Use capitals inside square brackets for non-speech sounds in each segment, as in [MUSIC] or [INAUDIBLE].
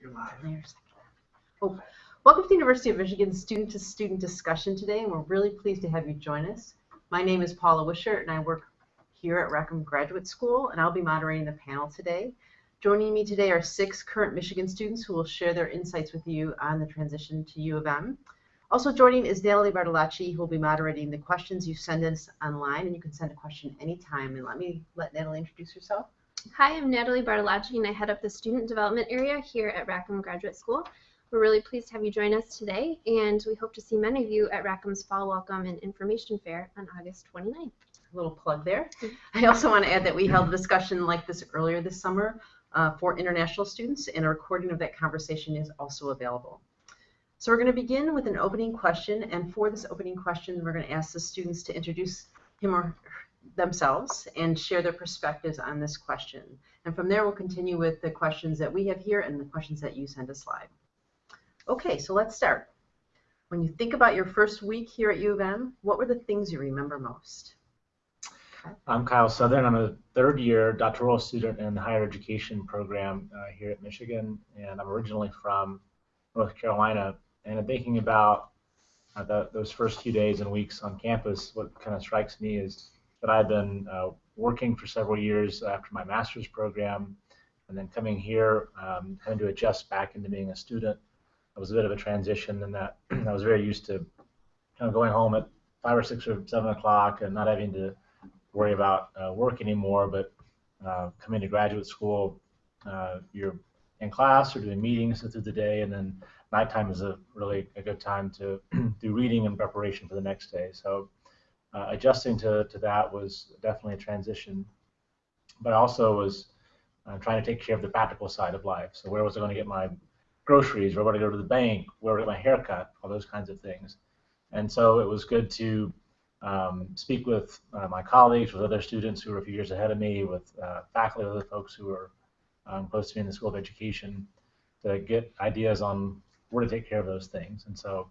You're live. Oh, welcome to the University of Michigan student-to-student discussion today, and we're really pleased to have you join us. My name is Paula Wishart, and I work here at Rackham Graduate School, and I'll be moderating the panel today. Joining me today are six current Michigan students who will share their insights with you on the transition to U of M. Also joining is Natalie Bartolacci, who will be moderating the questions you send us online, and you can send a question anytime. And let me let Natalie introduce herself. Hi, I'm Natalie Bartolacci, and I head up the student development area here at Rackham Graduate School. We're really pleased to have you join us today, and we hope to see many of you at Rackham's Fall Welcome and Information Fair on August 29th. A little plug there. I also want to add that we held a discussion like this earlier this summer uh, for international students, and a recording of that conversation is also available. So we're going to begin with an opening question, and for this opening question, we're going to ask the students to introduce him or themselves and share their perspectives on this question. And from there, we'll continue with the questions that we have here and the questions that you send us live. Okay, so let's start. When you think about your first week here at U of M, what were the things you remember most? I'm Kyle Southern. I'm a third year doctoral student in the higher education program uh, here at Michigan, and I'm originally from North Carolina. And I'm thinking about uh, the, those first few days and weeks on campus, what kind of strikes me is that I've been uh, working for several years after my master's program, and then coming here, um, having to adjust back into being a student. It was a bit of a transition in that [CLEARS THROAT] I was very used to kind of going home at five or six or seven o'clock and not having to worry about uh, work anymore. But uh, coming to graduate school, uh, you're in class or doing meetings through the day, and then nighttime is a really a good time to [CLEARS THROAT] do reading and preparation for the next day. So uh, adjusting to, to that was definitely a transition, but also was uh, trying to take care of the practical side of life. So where was I going to get my groceries? Where would I go to the bank? Where would I get my haircut? All those kinds of things. And so it was good to um, speak with uh, my colleagues, with other students who were a few years ahead of me, with uh, faculty, other folks who were um, close to me in the School of Education, to get ideas on where to take care of those things. And so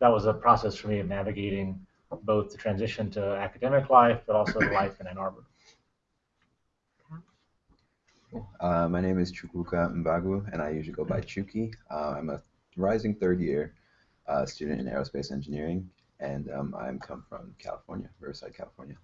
that was a process for me of navigating both the transition to academic life, but also life in Ann Arbor. Uh, my name is Chukwuka Mbagu, and I usually go by Chuki. Uh, I'm a rising third year uh, student in aerospace engineering, and um, I'm come from California, Riverside, California.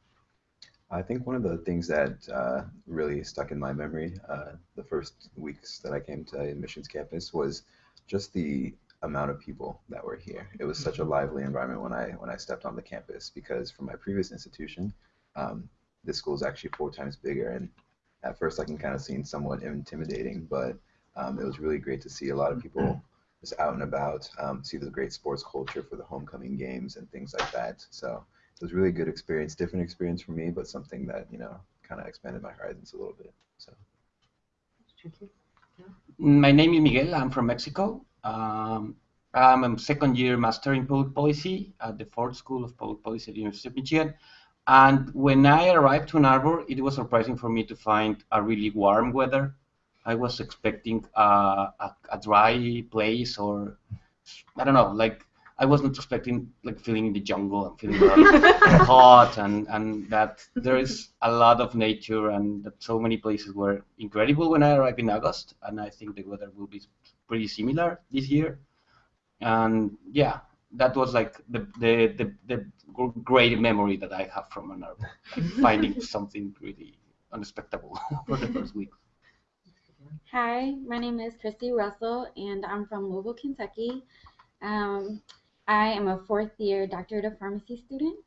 I think one of the things that uh, really stuck in my memory uh, the first weeks that I came to admissions campus was just the amount of people that were here. It was such a lively environment when I when I stepped on the campus because from my previous institution, um, this school is actually four times bigger, and at first I can kind of seem somewhat intimidating, but um, it was really great to see a lot of people just out and about, um, see the great sports culture for the homecoming games and things like that. So it was really a good experience, different experience for me, but something that you know kind of expanded my horizons a little bit. So. My name is Miguel. I'm from Mexico. Um, I'm a second year master in public policy at the Ford School of Public Policy at the University of Michigan. And when I arrived to Ann Arbor, it was surprising for me to find a really warm weather. I was expecting a, a dry place or, I don't know, like I wasn't expecting like feeling in the jungle and feeling [LAUGHS] hot and, and that there is a lot of nature and that so many places were incredible when I arrived in August and I think the weather will be pretty similar this year. And yeah, that was like the the, the, the great memory that I have from Ann Arbor, [LAUGHS] finding something really unexpected [LAUGHS] for the first week. Hi, my name is Christy Russell, and I'm from Louisville, Kentucky. Um, I am a fourth year doctorate of pharmacy student.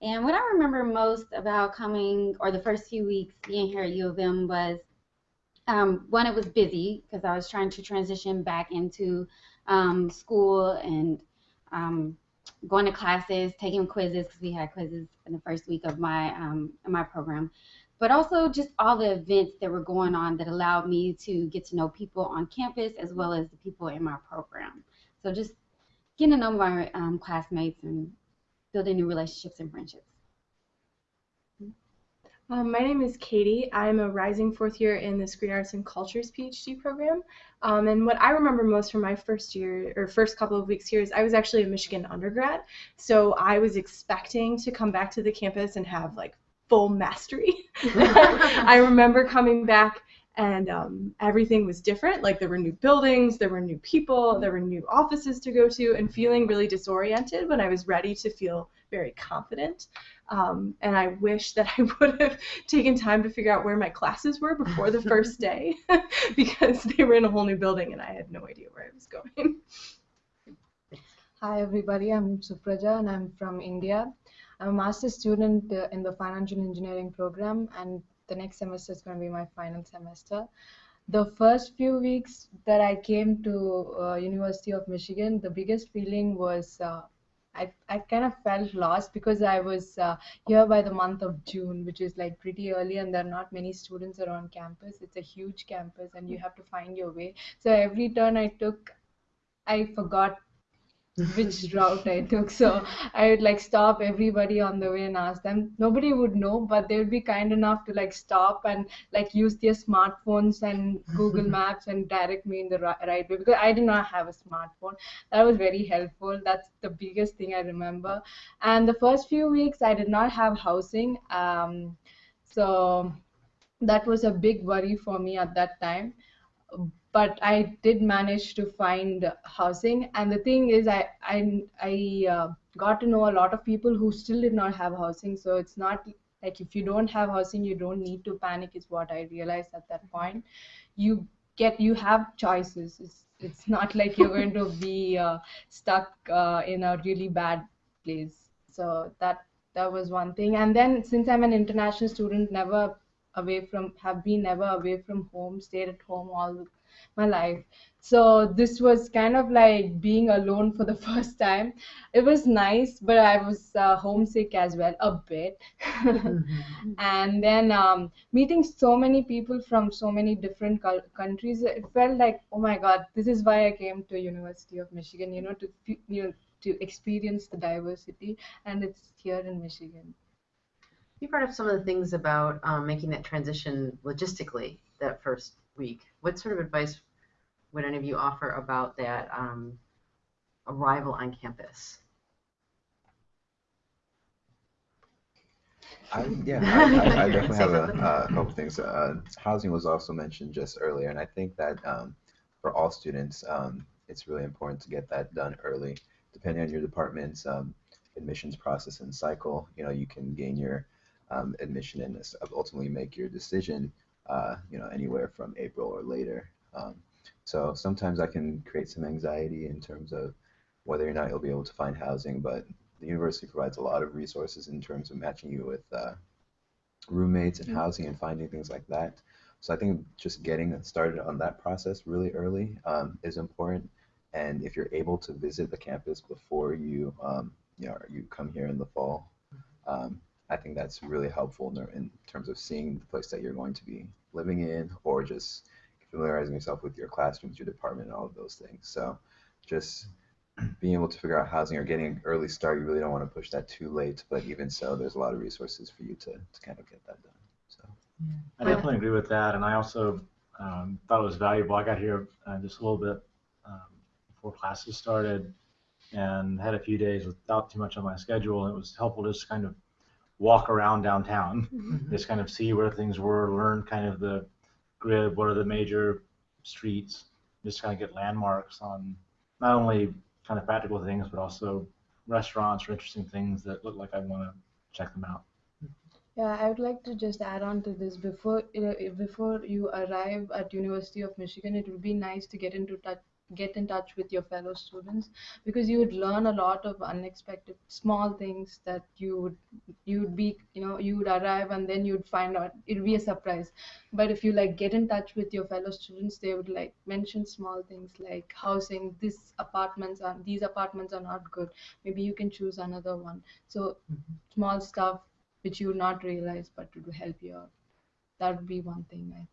And what I remember most about coming, or the first few weeks being here at U of M, was um, one, it was busy because I was trying to transition back into um, school and um, going to classes, taking quizzes because we had quizzes in the first week of my um, my program, but also just all the events that were going on that allowed me to get to know people on campus as well as the people in my program. So just getting to know my um, classmates and building new relationships and friendships. Um, my name is Katie. I'm a rising fourth year in the Screen Arts and Cultures PhD program. Um, and what I remember most from my first year or first couple of weeks here is I was actually a Michigan undergrad. So I was expecting to come back to the campus and have like full mastery. [LAUGHS] [LAUGHS] I remember coming back and um, everything was different. Like there were new buildings, there were new people, there were new offices to go to, and feeling really disoriented when I was ready to feel very confident. Um, and I wish that I [LAUGHS] would have taken time to figure out where my classes were before the first [LAUGHS] day [LAUGHS] because they were in a whole new building and I had no idea where I was going. Hi everybody, I'm Supraja and I'm from India. I'm a master's student uh, in the financial engineering program and the next semester is going to be my final semester. The first few weeks that I came to uh, University of Michigan, the biggest feeling was uh, I, I kind of felt lost because I was uh, here by the month of June, which is like pretty early, and there are not many students around campus. It's a huge campus, and you have to find your way. So every turn I took, I forgot which route [LAUGHS] I took. So I would like stop everybody on the way and ask them. Nobody would know, but they would be kind enough to like stop and like use their smartphones and [LAUGHS] Google Maps and direct me in the right way because I did not have a smartphone. That was very helpful. That's the biggest thing I remember. And the first few weeks I did not have housing. Um, so that was a big worry for me at that time but I did manage to find housing. And the thing is, I I, I uh, got to know a lot of people who still did not have housing. So it's not like if you don't have housing, you don't need to panic. Is what I realized at that point. You get you have choices. It's it's [LAUGHS] not like you're going to [LAUGHS] be uh, stuck uh, in a really bad place. So that that was one thing. And then since I'm an international student, never away from have been never away from home, stayed at home all my life. So this was kind of like being alone for the [LAUGHS] first time. It was nice, but I was uh, homesick as well, a bit. [LAUGHS] mm-hmm. And then um, meeting so many people from so many different countries, it felt like, oh my God, this is why I came to University of Michigan. You know, to you know to experience the diversity, and it's here in Michigan. You brought up some of the things about um, making that transition logistically that first week. What sort of advice would any of you offer about that um, arrival on campus? I, yeah, [LAUGHS] I, I, I definitely have a, a, couple things. Uh, housing was also mentioned just earlier, and I think that um, for all students, um, it's really important to get that done early. Depending on your department's um, admissions process and cycle, you know, you can gain your um, admission and ultimately make your decision uh, you know, anywhere from April or later. Um, so sometimes I can create some anxiety in terms of whether or not you'll be able to find housing, but the university provides a lot of resources in terms of matching you with uh, roommates and mm-hmm. housing and finding things like that. So I think just getting started on that process really early um, is important. And if you're able to visit the campus before you, um, you know, you come here in the fall, um, I think that's really helpful in, terms of seeing the place that you're going to be living in or just familiarizing yourself with your classrooms, your department, and all of those things. So just being able to figure out housing or getting an early start, you really don't want to push that too late. But even so, there's a lot of resources for you to, to kind of get that done. So I definitely agree with that. And I also um, thought it was valuable. I got here uh, just a little bit um, before classes started and had a few days without too much on my schedule. It was helpful just kind of walk around downtown, mm-hmm. just kind of see where things were, learn kind of the grid, what are the major streets, just kind of get landmarks on not only kind of practical things, but also restaurants or interesting things that look like I want to check them out. Yeah, I would like to just add on to this. Before uh, before you arrive at University of Michigan, it would be nice to get into touch get in touch with your fellow students because you would learn a lot of unexpected small things that you would you would be you know you would arrive and then you'd find out it'd be a surprise. But if you like get in touch with your fellow students they would like mention small things like housing this apartments are these apartments are not good. Maybe you can choose another one. So mm-hmm. small stuff which you would not realize but to help you out. That would be one thing I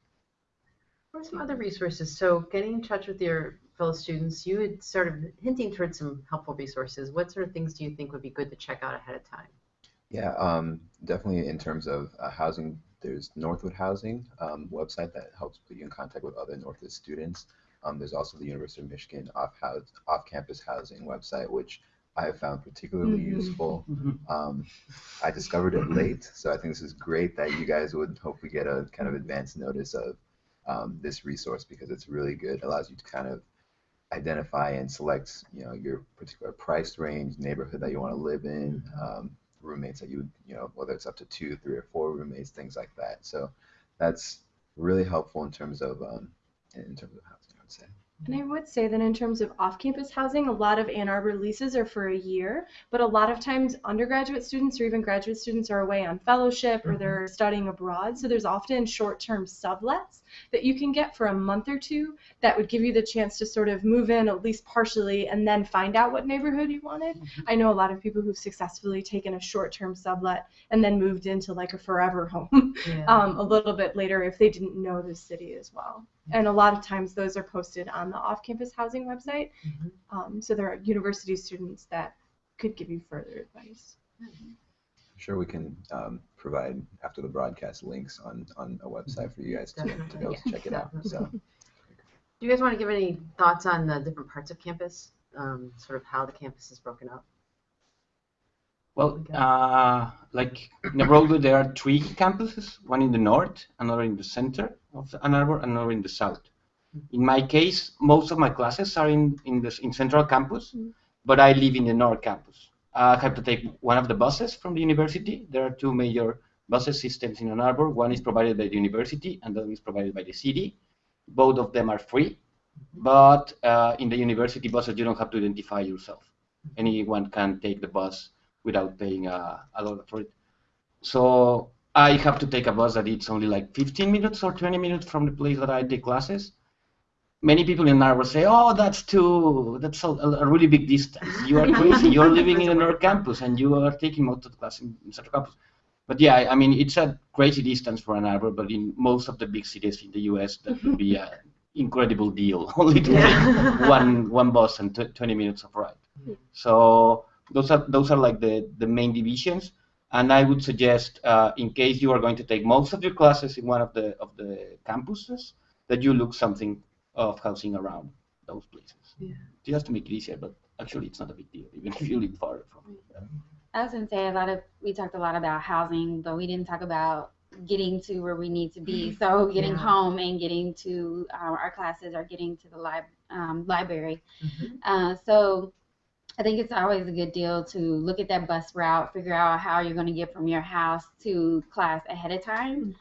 what are some other resources? So getting in touch with your fellow students, you had sort of hinting towards some helpful resources. What sort of things do you think would be good to check out ahead of time? Yeah, um, definitely in terms of uh, housing, there's Northwood Housing um, website that helps put you in contact with other Northwood students. Um, there's also the University of Michigan off-campus housing website, which I have found particularly mm-hmm. useful. Mm-hmm. Um, I discovered it late, so I think this is great that you guys would hopefully get a kind of advance notice of um, this resource because it's really good. It allows you to kind of identify and select, you know, your particular price range, neighborhood that you want to live in, um, roommates that you, you know, whether it's up to two, three, or four roommates, things like that. So that's really helpful in terms of um, in terms of housing, I would say. And I would say that in terms of off-campus housing, a lot of Ann Arbor leases are for a year, but a lot of times undergraduate students or even graduate students are away on fellowship or they're studying abroad. So there's often short-term sublets that you can get for a month or two that would give you the chance to sort of move in at least partially and then find out what neighborhood you wanted. I know a lot of people who've successfully taken a short-term sublet and then moved into like a forever home [LAUGHS] Yeah. um, a little bit later if they didn't know the city as well. And a lot of times those are posted on the off-campus housing website. Mhm. Um, so there are university students that could give you further advice. I'm sure we can um, provide after the broadcast links on, on a website for you guys to, to be able to check it out. So Do you guys want to give any thoughts on the different parts of campus? Um, sort of how the campus is broken up? Well, uh, like in there are three campuses: one in the north, another in the center of Ann Arbor, another in the south. In my case, most of my classes are in in the in Central Campus, but I live in the North Campus. I have to take one of the buses from the university. There are two major buses systems in Ann Arbor. One is provided by the university, and the other is provided by the city. Both of them are free, but uh, in the university buses, you don't have to identify yourself. Anyone can take the bus without paying uh, a, a lot for it. So I have to take a bus that it's only like 15 minutes or 20 minutes from the place that I take classes. Many people in Arbor say, "Oh, that's too, that's a, a really big distance. You are crazy. You're living in the North Campus and you are taking most of the class in, in Central Campus." But yeah, I- I mean, it's a crazy distance for Ann Arbor, but in most of the big cities in the U.S., that would be an incredible deal, [LAUGHS] only to Yeah. take one one bus and tw 20 minutes of ride. So those are those are like the the main divisions. And I would suggest, uh, in case you are going to take most of your classes in one of the of the campuses, that you look something of housing around those places. Yeah. Just to make it easier, but actually it's not a big deal, even if you live far from it. I was gonna say a lot of we talked a lot about housing, but we didn't talk about getting to where we need to be. So getting Yeah. home and getting to uh, our classes or getting to the lib- um, library. Mhm. Uh, so I think it's always a good deal to look at that bus route, figure out how you're going to get from your house to class ahead of time.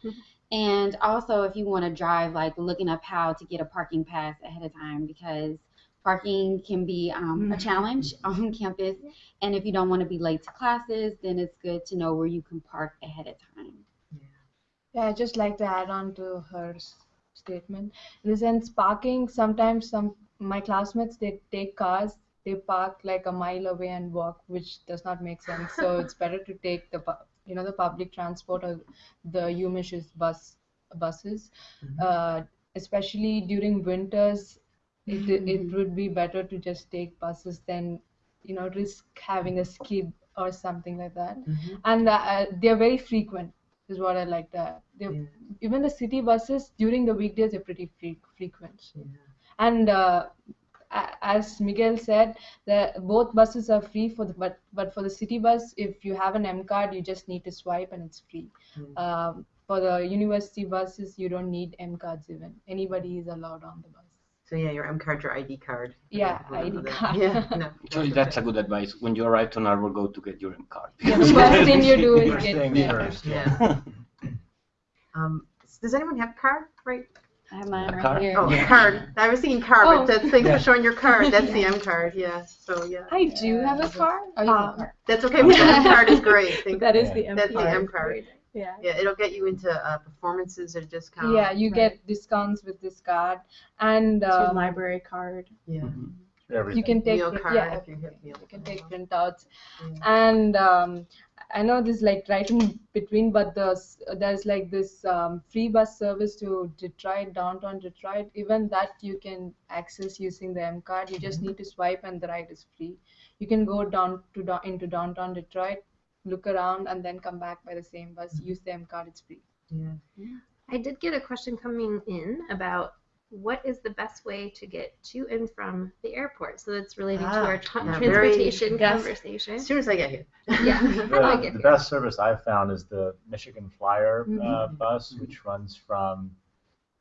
And also, if you want to drive, like looking up how to get a parking pass ahead of time because parking can be um, a challenge [LAUGHS] on campus. And if you don't want to be late to classes, then it's good to know where you can park ahead of time. Yeah, I'd just like to add on to her statement. In the sense, parking, sometimes some my classmates they take cars, they park like a mile away and walk, which does not make sense. So it's [LAUGHS] better to take the you know the public transport or the UMich's bus buses, uh, especially during winters. It it would be better to just take buses than you know risk having a skid or something like that. Mhm. And uh, they're very frequent is what I like that. Yeah. Even the city buses during the weekdays are pretty fre- frequent. Yeah. And uh, as Miguel said, the both buses are free for the but but for the city bus, if you have an M card, you just need to swipe and it's free. Mm. Um, for the university buses, you don't need M cards even. Anybody is allowed on the bus. So yeah, your M card, your ID card. Yeah, I don't know ID that. card. Yeah, [LAUGHS] no. [LAUGHS] Actually, that's a good advice. When you arrive to Ann Arbor, go to get your M card. Yeah, the first thing you do is First get things yeah. first. [LAUGHS] Yeah. Um, does anyone have a card? Right. I have mine A right card? here. Oh, Yeah. card. I was thinking card, Oh. but that's thanks Yeah. for showing your card. [LAUGHS] That's the M card. Yeah. So yeah. I do have a card. Oh, you have a Um. That's okay. But the M card is great. [LAUGHS] Thank that is Yeah. the M That's the card. M card. Yeah. Yeah, it'll get you into uh, performances at a discount. Yeah, you get discounts with this card, and It's your um, library card. Yeah. Mhm. Everything. you can take Meal print- card yeah, if you hit meal you can take printouts Yeah. and um, i know this like right in between but the, there's like this um, free bus service to detroit downtown detroit. Even that you can access using the m card. You just need to swipe and the ride is free. You can go down to down into downtown detroit look around and then come back by the same bus. Use the m card it's free. Yeah. I did get a question coming in about what is the best way to get to and from the airport. So that's relating to Ah, our tra- yeah, very- transportation yes. conversation. As soon as I get here. Yeah. How [LAUGHS] do [LAUGHS] I The, get the here? best service I've found is the Michigan Flyer uh, Mhm. bus, which runs from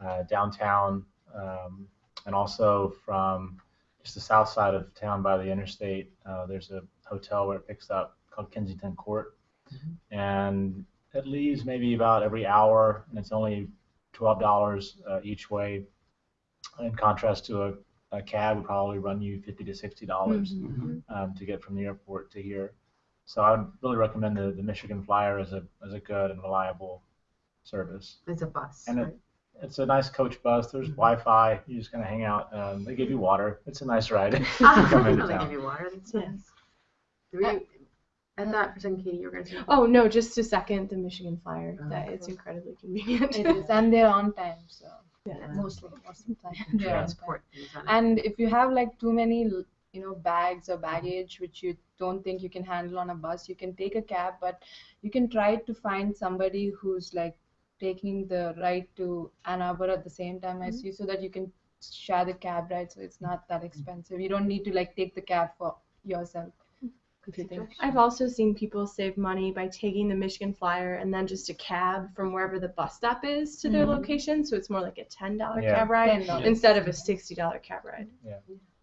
uh, downtown, um, and also from just the south side of town by the interstate. Uh, there's a hotel where it picks up called Kensington Court, and it leaves maybe about every hour, and it's only twelve dollars uh, each way. In contrast to a, a cab would probably run you fifty to sixty dollars Mm-hmm. um, to get from the airport to here. So I would really recommend the, the Michigan Flyer as a as a good and reliable service. It's a bus. And it- right? It's a nice coach bus. There's Wi-Fi. You're just gonna hang out. Um, they give you water. It's a nice ride. [LAUGHS] [LAUGHS] Come into they give you water. That's nice. Were you, I thought for a Katie, you were going to say. Oh no, just a second, the Michigan Flyer. Oh, that it's incredibly convenient. It is, and they're on time, so Yeah. Mostly most of the time important. they're on time. Transport things on it. And if you have like too many, you know, bags or baggage which you don't think you can handle on a bus, you can take a cab, but you can try to find somebody who's like taking the ride to Ann Arbor at the same time as mm-hmm. you, so that you can share the cab ride, so it's not that mm-hmm. expensive. You don't need to like take the cab for yourself. If. I've also seen people save money by taking the Michigan Flyer and then just a cab from wherever the bus stop is to their Mhm. location. So it's more like a ten dollar Yeah. cab ride Ten dollars. instead of a sixty dollar cab ride.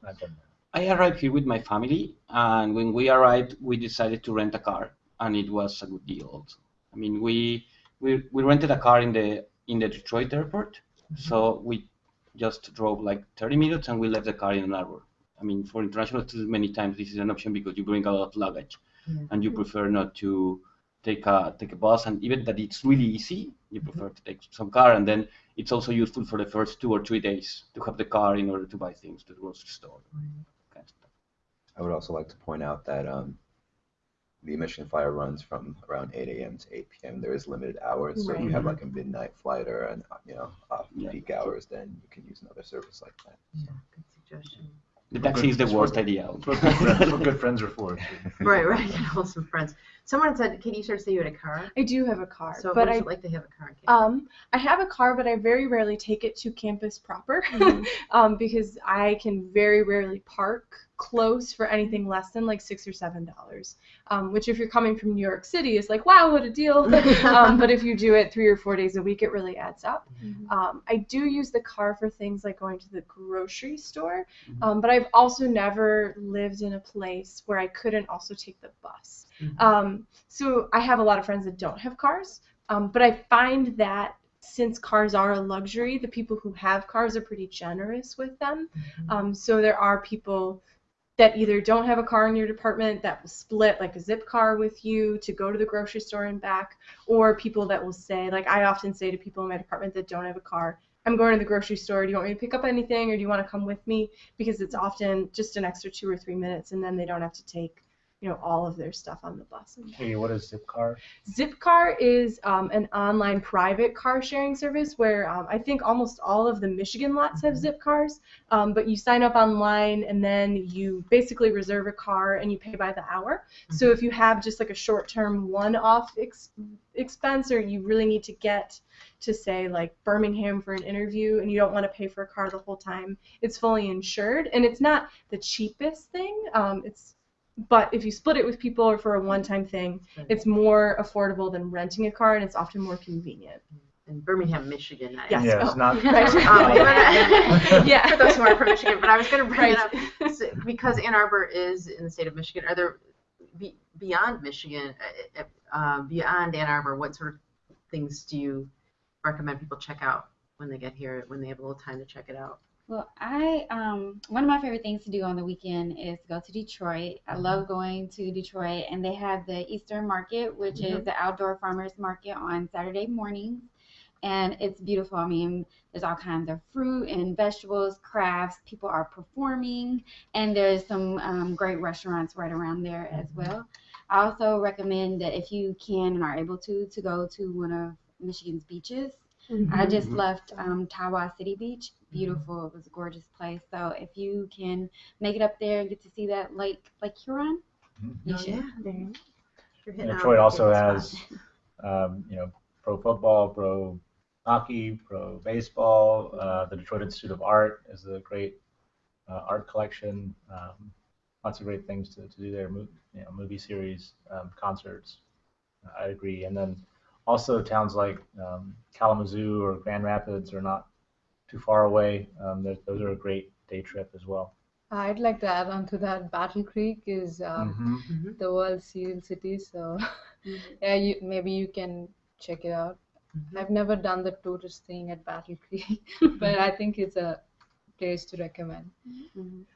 I've done that. I arrived here with my family, and when we arrived, we decided to rent a car, and it was a good deal. Also, I mean, we we, we rented a car in the in the Detroit airport, so we just drove like 30 minutes, and we left the car in Ann Arbor. I mean, for international students, many times this is an option because you bring a lot of luggage, Yeah. and you prefer not to take a take a bus, and even that it's really easy, you prefer to take some car, and then it's also useful for the first two or three days to have the car in order to buy things to the grocery store. Kind of stuff. I would also like to point out that um, the Michigan Flyer runs from around 8 a.m. to 8 p.m. There is limited hours, so if you have like a midnight flight or an you know off Yeah. peak hours, then you can use another service like that. Yeah, good suggestion. The taxi is the worst what- idea. That's what good friends, that's what are for. [LAUGHS] Right, right. Get hold some friends. [LAUGHS] Someone said, Katie, you started to say you had a car. I do have a car, So but I it like to have a car? Um, I have a car, but I very rarely take it to campus proper Mhm. [LAUGHS] um, because I can very rarely park close for anything less than like six or seven dollars. Um, which, if you're coming from New York City, is like wow, what a deal. [LAUGHS] um, but if you do it three or four days a week, it really adds up. Um, I do use the car for things like going to the grocery store, Mhm. um, but I've also never lived in a place where I couldn't also take the bus. Mhm. Um, so I have a lot of friends that don't have cars, um, but I find that since cars are a luxury, the people who have cars are pretty generous with them. Um, so there are people that either don't have a car in your department that will split like a Zipcar with you to go to the grocery store and back, or people that will say, like I often say to people in my department that don't have a car, I'm going to the grocery store. Do you want me to pick up anything or do you want to come with me? Because it's often just an extra two or three minutes and then they don't have to take, you know, all of their stuff on the bus. And Hey, what is Zipcar? Zipcar is um, an online private car sharing service where um, I think almost all of the Michigan lots have Zipcars. Um, but you sign up online and then you basically reserve a car and you pay by the hour. So if you have just like a short term one off ex- expense or you really need to get to say like Birmingham for an interview and you don't want to pay for a car the whole time, it's fully insured and it's not the cheapest thing. Um, it's but if you split it with people or for a one-time thing, it's more affordable than renting a car and it's often more convenient. in Birmingham, Michigan. I- Yes. Yeah, it's Oh. not. [LAUGHS] Right. [LAUGHS] [LAUGHS] Um, Yeah. Yeah. For those who aren't from Michigan, but I was going to bring Right. it up so- because Ann Arbor is in the state of Michigan. Are there be, beyond Michigan, uh, uh, beyond Ann Arbor, what sort of things do you recommend people check out when they get here, when they have a little time to check it out? Well, I um one of my favorite things to do on the weekend is go to Detroit. I Mm-hmm. love going to Detroit, and they have the Eastern Market, which Mm-hmm. is the outdoor farmers market on Saturday mornings, and it's beautiful. I mean, there's all kinds of fruit and vegetables, crafts. People are performing, and there's some um, great restaurants right around there as Mm-hmm. well. I also recommend that if you can and are able to, to go to one of Michigan's beaches. I just left um, Tawas City Beach. Beautiful. It was a gorgeous place. So if you can make it up there and get to see that Lake Lake Huron, you Oh, should. yeah. There. You're hitting Detroit on also has, [LAUGHS] um, you know, pro football, pro hockey, pro baseball. Uh, the Detroit Institute of Art is a great uh, art collection. Um, lots of great things to, to do there. Mo- you know, movie series, um, concerts. I agree. And then also towns like um, Kalamazoo or Grand Rapids are not too far away, um, those, those are a great day trip as well. I'd like to add on to that. Battle Creek is um, Mhm. Mhm. the world's cereal city, so [LAUGHS] yeah, you maybe you can check it out. Mhm. I've never done the tourist thing at Battle Creek, [LAUGHS] but [LAUGHS] I think it's a place to recommend. Mhm.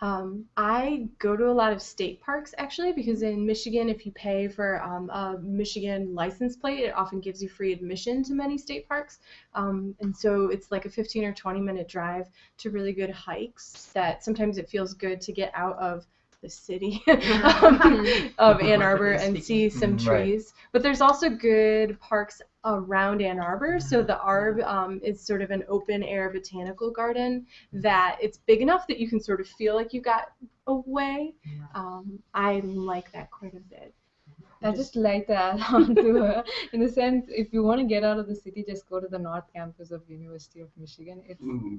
Um, I go to a lot of state parks actually because in Michigan, if you pay for um, a Michigan license plate, it often gives you free admission to many state parks. Um, and so it's like a 15 or 20 minute drive to really good hikes that sometimes it feels good to get out of the city um, [LAUGHS] [LAUGHS] of Ann Arbor and see some right. trees. But there's also good parks around Ann Arbor. So the Arb um, is sort of an open air botanical garden that it's big enough that you can sort of feel like you got away. Yeah. Um, I like that quite a bit. I just like that [LAUGHS] add on to her. In the sense, if you want to get out of the city, just go to the North Campus of University of Michigan. It's Mm.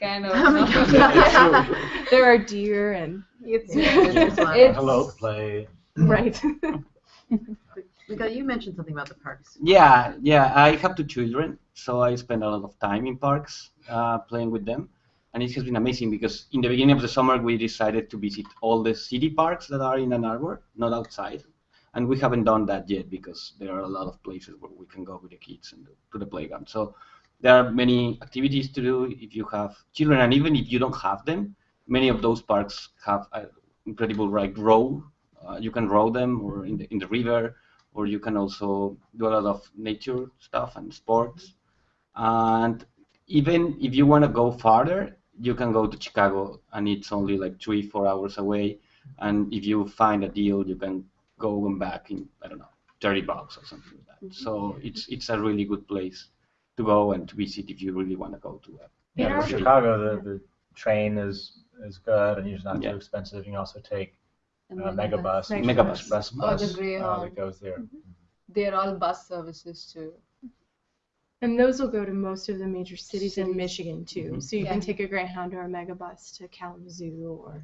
kind of [LAUGHS] Yeah. [LAUGHS] there are deer and It's, It's- it's fun. it's- Hello, play. right. Miguel, you mentioned something about the parks. Yeah, yeah. I have two children, so I spend a lot of time in parks uh, playing with them, and it has been amazing because in the beginning of the summer we decided to visit all the city parks that are in Ann Arbor, not outside, and we haven't done that yet because there are a lot of places where we can go with the kids and to the playground. So there are many activities to do if you have children, and even if you don't have them, many of those parks have incredible like row. Uh, you can row them or in the in the river or you can also do a lot of nature stuff and sports. And even if you want to go farther, you can go to Chicago, and it's only like three, four hours away. And if you find a deal, you can go and back in I don't know, 30 bucks or something like that. Mm-hmm. So it's it's a really good place to go and to visit if you really want to go to it. Yeah, Yeah. Chicago, the, the train is is good and it's not Yeah. too expensive. You can also take The uh, megabus. Megabus, Megabus. Express Or bus the uh, Greyhound. that goes there. They're all bus services too. And those will go to most of the major cities in Michigan too. Mhm. So you can take a Greyhound or a Megabus to Kalamazoo or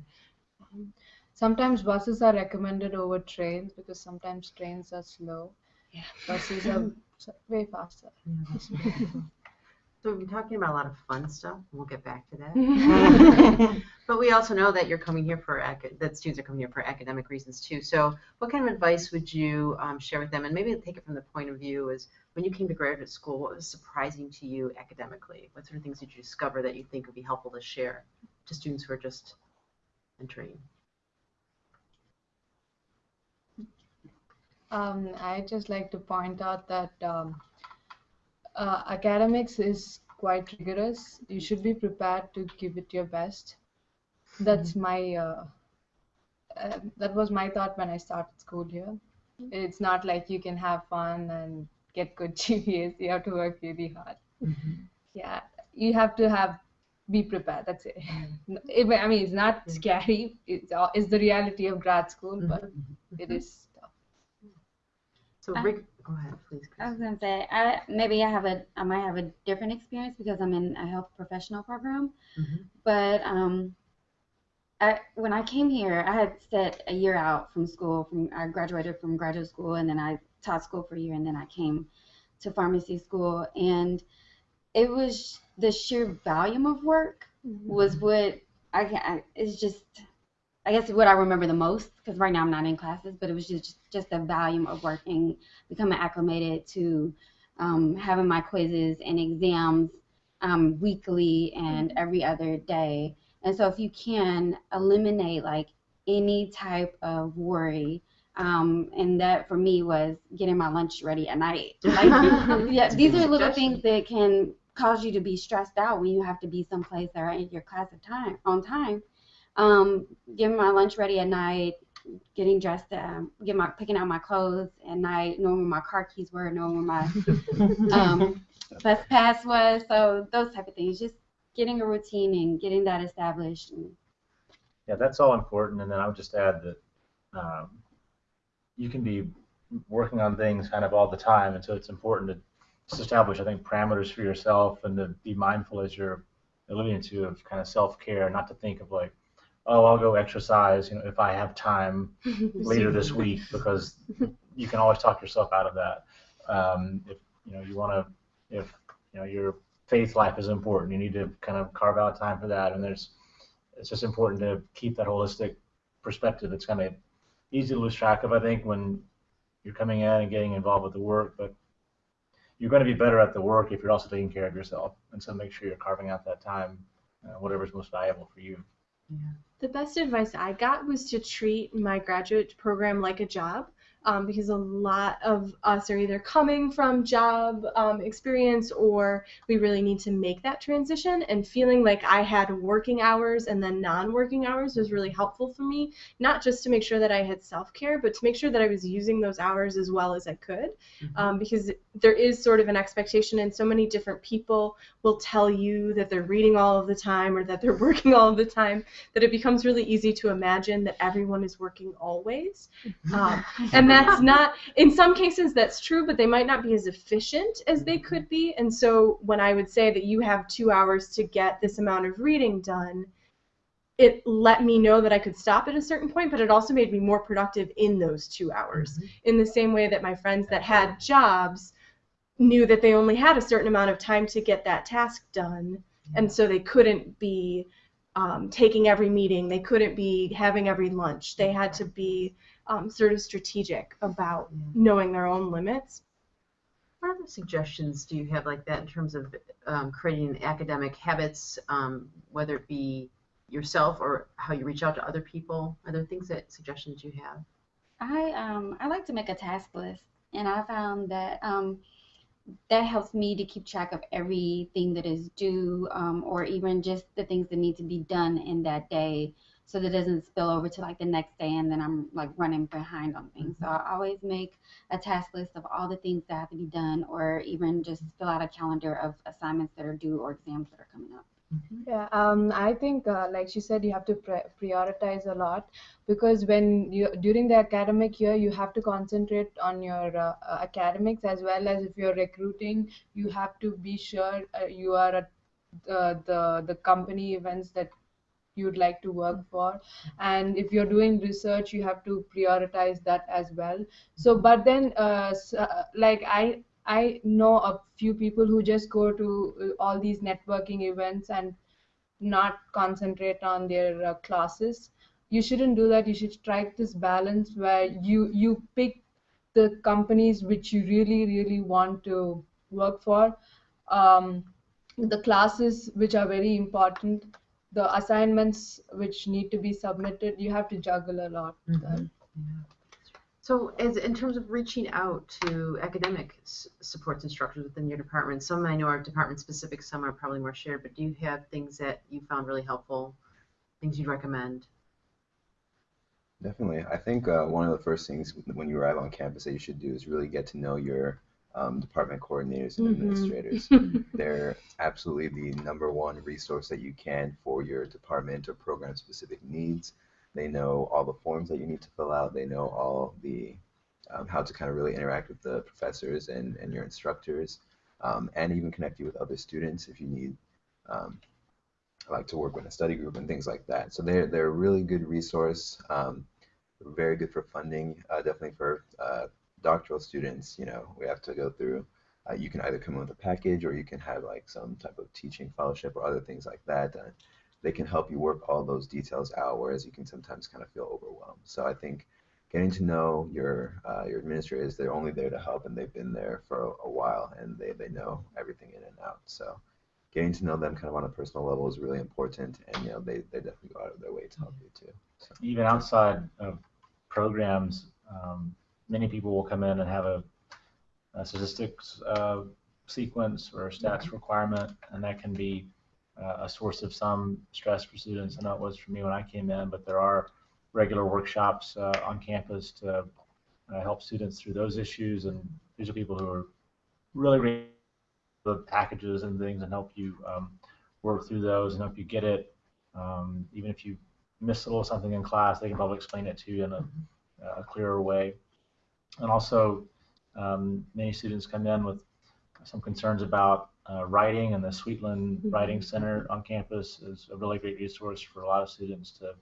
Sometimes buses are recommended over trains because sometimes trains are slow. Yeah. Buses are [LAUGHS] way faster. So we've been talking about a lot of fun stuff. and We'll get back to that. [LAUGHS] [LAUGHS] but we also know that you're coming here for that students are coming here for academic reasons too. So what kind of advice would you um, share with them? And maybe take it from the point of view is when you came to graduate school, what was surprising to you academically? What sort of things did you discover that you think would be helpful to share to students who are just entering? Um, I just like to point out that um, uh, academics is quite rigorous. You should be prepared to give it your best. That's mm-hmm. my uh, uh, that was my thought when I started school here. Mm-hmm. It's not like you can have fun and get good [LAUGHS] GPAs. You have to work really hard. Mm-hmm. Yeah, you have to have be prepared. That's it. [LAUGHS] It- I mean, it's not scary. It's it's the reality of grad school, but it is tough. So Rick, go ahead, please. I was gonna say, I maybe I have a I might have a different experience because I'm in a health professional program. Mhm. But um, I when I came here, I had set a year out from school. From I graduated from graduate school, and then I taught school for a year, and then I came to pharmacy school, and it was the sheer volume of work was what I, ca- I it's just I guess what I remember the most because right now I'm not in classes, but it was just just the volume of working, becoming acclimated to um, having my quizzes and exams um, weekly and every other day. And so if you can eliminate like any type of worry. Um, and that for me was getting my lunch ready at night. [LAUGHS] Like, yeah, these are little things that can cause you to be stressed out when you have to be someplace or in your class of time on time. Um, getting my lunch ready at night, getting dressed, um, get my picking out my clothes at night, knowing where my car keys were, knowing where my [LAUGHS] um, bus pass was. So those type of things, just getting a routine and getting that established. And, Yeah, that's all important. And then I would just add that um, you can be working on things kind of all the time, and so it's important to just establish, I think, parameters for yourself and to be mindful as you're alluding to of kind of self-care, not to think of like, oh, I'll go exercise, you know, if I have time [LAUGHS] later this week, because [LAUGHS] you can always talk yourself out of that. Um, if you know you want to, if you know you're faith life is important. You need to kind of carve out time for that, and there's it's just important to keep that holistic perspective. It's kind of easy to lose track of, I think, when you're coming in and getting involved with the work, but you're going to be better at the work if you're also taking care of yourself. And so make sure you're carving out that time, uh, whatever's most valuable for you. Yeah. The best advice I got was to treat my graduate program like a job um, because a lot of us are either coming from job um, experience or we really need to make that transition. And feeling like I had working hours and then non working hours was really helpful for me, not just to make sure that I had self care, but to make sure that I was using those hours as well as I could. Mm-hmm. Um, because there is sort of an expectation, and so many different people will tell you that they're reading all of the time or that they're [LAUGHS] working all of the time that it becomes really easy to imagine that everyone is working always. Mm-hmm. Um, [LAUGHS] and that's [LAUGHS] not in some cases that's true but they might not be as efficient as they could be. And so when i would say that you have two hours to get this amount of reading done it let me know that i could stop at a certain point but it also made me more productive in those two hours. Mm-hmm. in the same way that my friends that had jobs knew that they only had a certain amount of time to get that task done and so they couldn't be um, taking every meeting they couldn't be having every lunch they had to be um, sort of strategic about knowing their own limits. What other suggestions do you have like that in terms of um, creating academic habits, um, whether it be yourself or how you reach out to other people? Are there things that suggestions you have? I um I like to make a task list, and I found that um that helps me to keep track of everything that is due, um, or even just the things that need to be done in that day so that it doesn't spill over to like the next day and then I'm like running behind on things. So I always make a task list of all the things that have to be done or even just fill out a calendar of assignments that are due or exams that are coming up. Mm-hmm. Yeah, um, I think, uh, like she said, you have to prioritize a lot because when you during the academic year, you have to concentrate on your uh, uh, academics as well as if you're recruiting, you have to be sure uh, you are at the the the company events that you'd like to work for. And if you're doing research you have to prioritize that as well. So but then uh, uh, like i i know a few people who just go to uh, all these networking events and not concentrate on their uh, classes. You shouldn't do that. You should strike this balance where you you pick the companies which you really really want to work for. Um, the classes which are very important the assignments which need to be submitted, you have to juggle a lot. Mm-hmm. Yeah. So, as in terms of reaching out to academic s- supports instructors within your department, some I know are department specific, some are probably more shared. But do you have things that you found really helpful, things you'd recommend? Definitely, I think uh, one of the first things when you arrive on campus that you should do is really get to know your um, department coordinators and mm-hmm. administrators. [LAUGHS] They're absolutely the number one resource that you can for your department or program specific needs. They know all the forms that you need to fill out. They know all the um, how to kind of really interact with the professors and, and your instructors, um, and even connect you with other students if you need um, like to work with a study group and things like that. So they're they're a really good resource. Um, very good for funding, uh, definitely for uh, doctoral students, you know, we have to go through. Uh, you can either come in with a package or you can have like some type of teaching fellowship or other things like that. They can help you work all those details out, whereas you can sometimes kind of feel overwhelmed. So I think getting to know your uh, your administrators, they're only there to help, and they've been there for a, a, while, and they, they know everything in and out. So getting to know them kind of on a personal level is really important, and you know they, they definitely go out of their way to help you too. So. Even outside of programs, um, many people will come in and have a, a statistics uh, sequence or a stats requirement, and that can be uh, a source of some stress for students. I know it was for me when I came in, but there are regular workshops uh, on campus to uh, help students through those issues, and these are people who are really great the packages and things and help you um, work through those and help you get it. Um, even if you miss a little something in class, they can probably explain it to you in a, mm-hmm. a clearer way. And also, um, many students come in with some concerns about uh, writing, and the Sweetland mm-hmm. Writing Center on campus is a really great resource for a lot of students to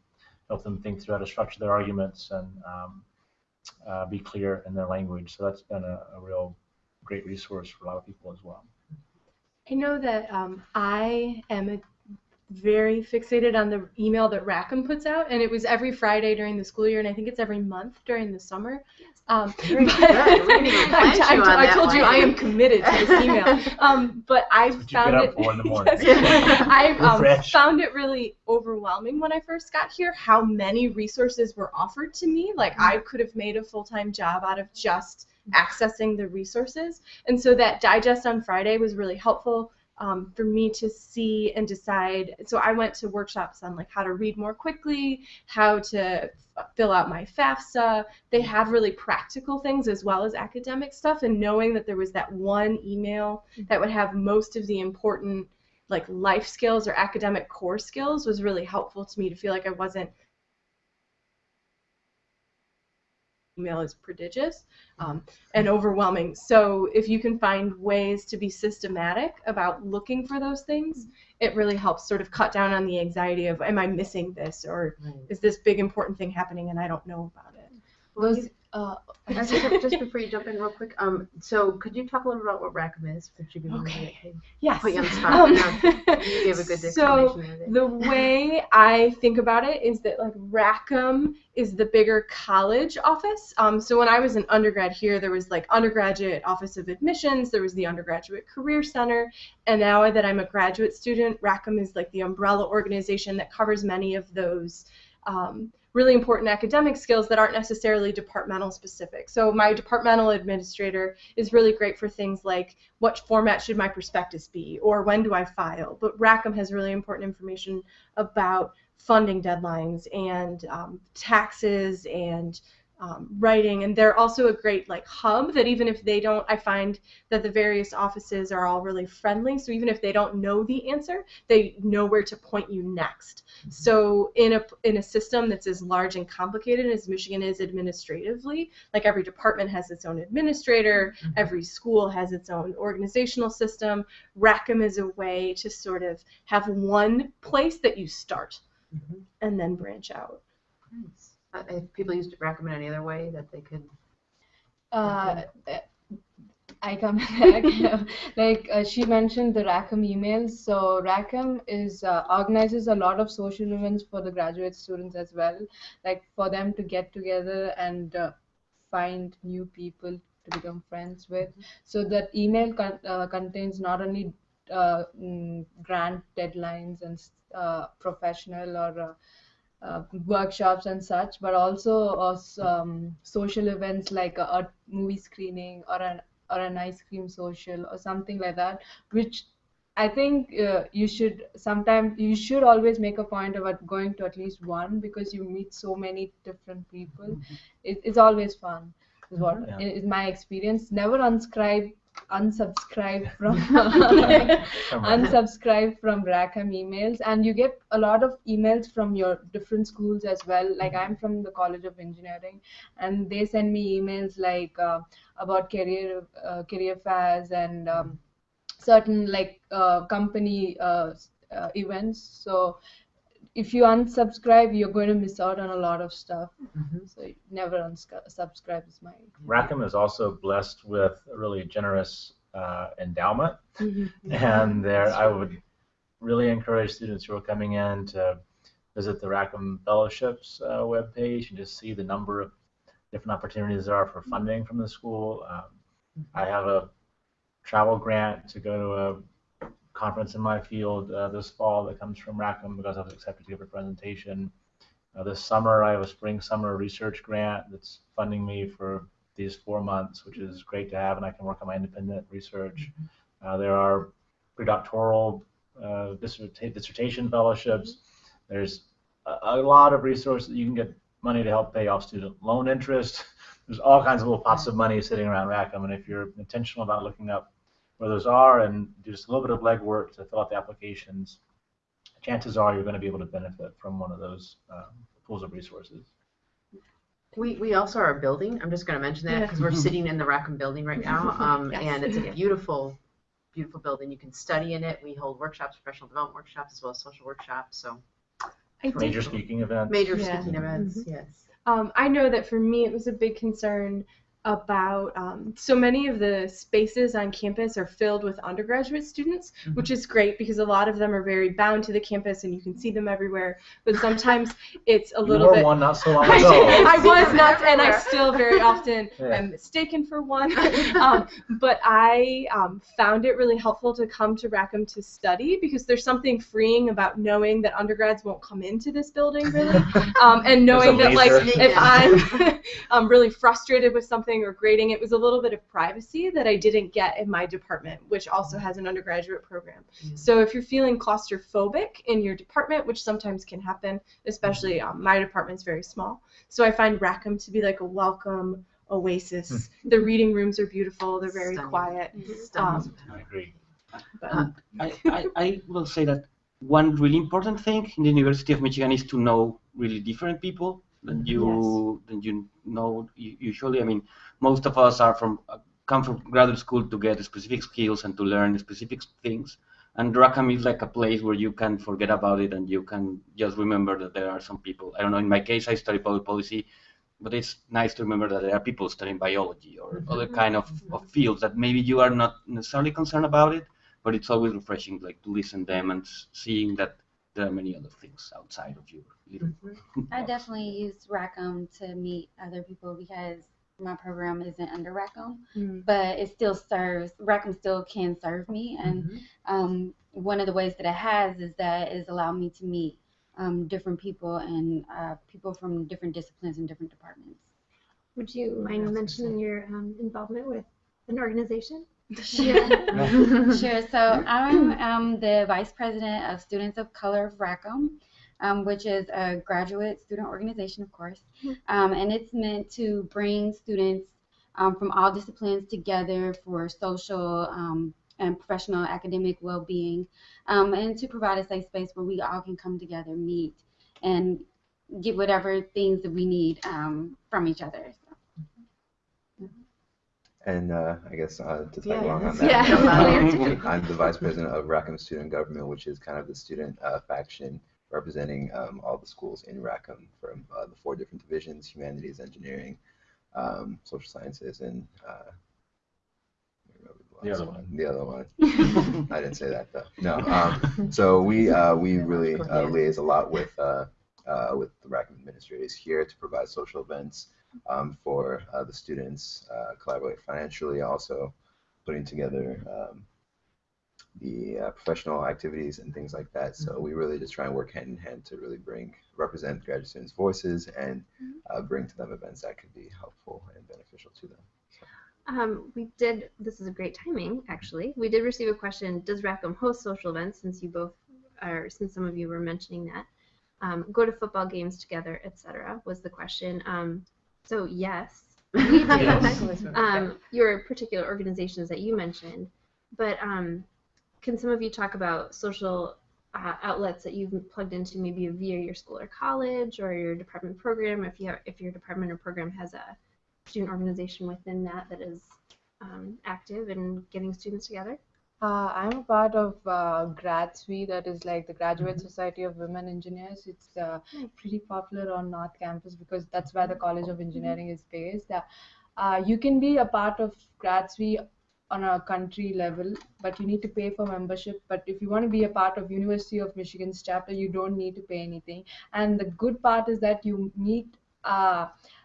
help them think through how to structure their arguments and um, uh, be clear in their language. So that's been a, a, real great resource for a lot of people as well. I know that um, I am a very fixated on the email that Rackham puts out, and it was every Friday during the school year, and I think it's every month during the summer. Um, [LAUGHS] but- good. We [LAUGHS] I, plant you on I that told you. I am committed to this email. [LAUGHS] Um, but I That's what you found it. up for in the morning. Yes. I um, found it really overwhelming when I first got here. How many resources were offered to me? Like I could have made a full time job out of just accessing the resources. And so that digest on Friday was really helpful um, for me to see and decide. So I went to workshops on like how to read more quickly, how to f- fill out my FAFSA. They have really practical things as well as academic stuff. And knowing that there was that one email that would have most of the important like life skills or academic core skills was really helpful to me to feel like I wasn't email is prodigious um, and overwhelming. So if you can find ways to be systematic about looking for those things, it really helps sort of cut down on the anxiety of am I missing this or is this big important thing happening and I don't know about it. Well, Those, uh, just, just before you jump in real quick, um, so could you talk a little about what Rackham is? Would you be to Okay. get- Yes. Put you on the spot. Um, You gave a good [LAUGHS] so the way I think about it is that like Rackham is the bigger college office. Um, so when I was an undergrad here, there was like undergraduate office of admissions, there was the undergraduate career center, and now that I'm a graduate student, Rackham is like the umbrella organization that covers many of those. Um, really important academic skills that aren't necessarily departmental specific. So my departmental administrator is really great for things like what format should my prospectus be or when do I file. But Rackham has really important information about funding deadlines and um, taxes and um, writing. And they're also a great like hub that even if they don't i find that the various offices are all really friendly. So even if they don't know the answer they know where to point you next. So in a in a system that's as large and complicated as michigan is administratively like every department has its own administrator every school has its own organizational system. Rackham is a way to sort of have one place that you start Mhm. and then branch out. Nice. Uh, If people used Rackham in any other way that they could, uh, I come back. [LAUGHS] like uh, she mentioned the Rackham emails. So Rackham is uh, organizes a lot of social events for the graduate students as well, like for them to get together and uh, find new people to become friends with. So that email con- uh, contains not only uh, mm, grant deadlines and uh, professional or uh, workshops and such, but also uh, um, social events like a, a movie screening or an or an ice cream social or something like that, which I think uh, you should sometimes you should always make a point about going to at least one because you meet so many different people. It, it's always fun. Is what Yeah. is my experience. Never unscribe unsubscribe [LAUGHS] from unsubscribe from Rackham emails. And you get a lot of emails from your different schools as well. Like I'm from the College of Engineering and they send me emails like uh, about career uh, career fairs and um, certain like uh, company uh, uh, events. So if you unsubscribe you're going to miss out on a lot of stuff. So never unsubscribe is my Rackham is also blessed with a really generous uh, endowment, [LAUGHS] and there I would really encourage students who are coming in to visit the Rackham Fellowships uh, webpage and just see the number of different opportunities there are for funding from the school. Um, I have a travel grant to go to a conference in my field uh, this fall that comes from Rackham because I was accepted to give a presentation. Uh, this summer, I have a spring summer research grant that's funding me for these four months, which is great to have, and I can work on my independent research. Uh, there are predoctoral uh, disserta- dissertation fellowships. There's a, a lot of resources. You can get money to help pay off student loan interest. [LAUGHS] There's all kinds of little pots of money sitting around Rackham, and if you're intentional about looking up where those are and do just a little bit of legwork to fill out the applications, chances are you're going to be able to benefit from one of those uh, pools of resources. we, we also are building, I'm just gonna mention that, Yeah. because we're sitting in the Rackham building right now, [LAUGHS] um, Yes. and it's a beautiful, beautiful building, you can study in it, we hold workshops, professional development workshops, as well as social workshops, so, I did Major speaking events. major Yeah. speaking events, yes. Um, I know that for me, it was a big concern about um, so many of the spaces on campus are filled with undergraduate students, Mhm. which is great because a lot of them are very bound to the campus and you can see them everywhere. But sometimes [LAUGHS] it's a You little were bit. one not so long [LAUGHS] I, ago. I See [LAUGHS] was them not, and I still very often Yeah. am mistaken for one. um, but I um, found it really helpful to come to Rackham to study because there's something freeing about knowing that undergrads won't come into this building really, um, and knowing that like laser. if I'm um, really frustrated with something or grading, it was a little bit of privacy that I didn't get in my department, which also has an undergraduate program. Yeah. So if you're feeling claustrophobic in your department, which sometimes can happen, especially um, my department's very small, so I find Rackham to be like a welcome oasis. the reading rooms are beautiful; they're very Stunning. quiet. Stunning. Um, I agree. But, Uh, I, I, I will say that one really important thing in the University of Michigan is to know really different people than you than you know usually. I mean, most of us are from uh, come from graduate school to get specific skills and to learn specific things. And Rackham is like a place where you can forget about it and you can just remember that there are some people. I don't know. In my case, I study public policy, but it's nice to remember that there are people studying biology or other kind of, of fields that maybe you are not necessarily concerned about it, but it's always refreshing, like to listen them and seeing that there are many other things outside of your little. [LAUGHS] I definitely use Rackham to meet other people because my program isn't under Rackham, mm, but it still serves. Rackham still can serve me, and Mhm. um, one of the ways that it has is that it's allowed me to meet um, different people and uh, people from different disciplines and different departments. Would you mind mentioning your um, involvement with an organization? Sure. [LAUGHS] sure. So I'm um, the vice president of Students of Color of Rackham, um, which is a graduate student organization, of course, um, and it's meant to bring students um, from all disciplines together for social um, and professional academic well-being, um, and to provide a safe space where we all can come together, meet, and get whatever things that we need um, from each other. So. And uh, I guess uh, to tag Yeah, along on that, [LAUGHS] yeah. um, [LAUGHS] I'm the vice president of Rackham Student Government, which is kind of the student uh, faction representing um, all the schools in Rackham from uh, the four different divisions: humanities, engineering, um, social sciences, and uh, I The last other one. The other one. [LAUGHS] I didn't say that though. No. Um, so we uh, we really uh, liaise a lot with uh, uh, with the Rackham administrators here to provide social events um, for uh, the students, uh, collaborate financially, also putting together um, the uh, professional activities and things like that. So we really just try and work hand in hand to really bring represent graduate students' voices and uh, bring to them events that could be helpful and beneficial to them. Um, we did, this is a great timing, actually. We did receive a question, does Rackham host social events, since you both are, since some of you were mentioning that? Um, go to football games together, etc. was the question. Um, so yes. [LAUGHS] Yes. um, your particular organizations that you mentioned, but um, can some of you talk about social uh, outlets that you've plugged into, maybe via your school or college or your department program, if you have, if your department or program has a student organization within that that is um, active in getting students together? Uh, I'm a part of uh, GradSWE, that is like the Graduate Society of Women Engineers. It's uh, pretty popular on North Campus because that's where the College of Engineering is based. Uh, uh, you can be a part of GradSWE on a country level, but you need to pay for membership. But if you want to be a part of University of Michigan's chapter, you don't need to pay anything. And the good part is that you meet.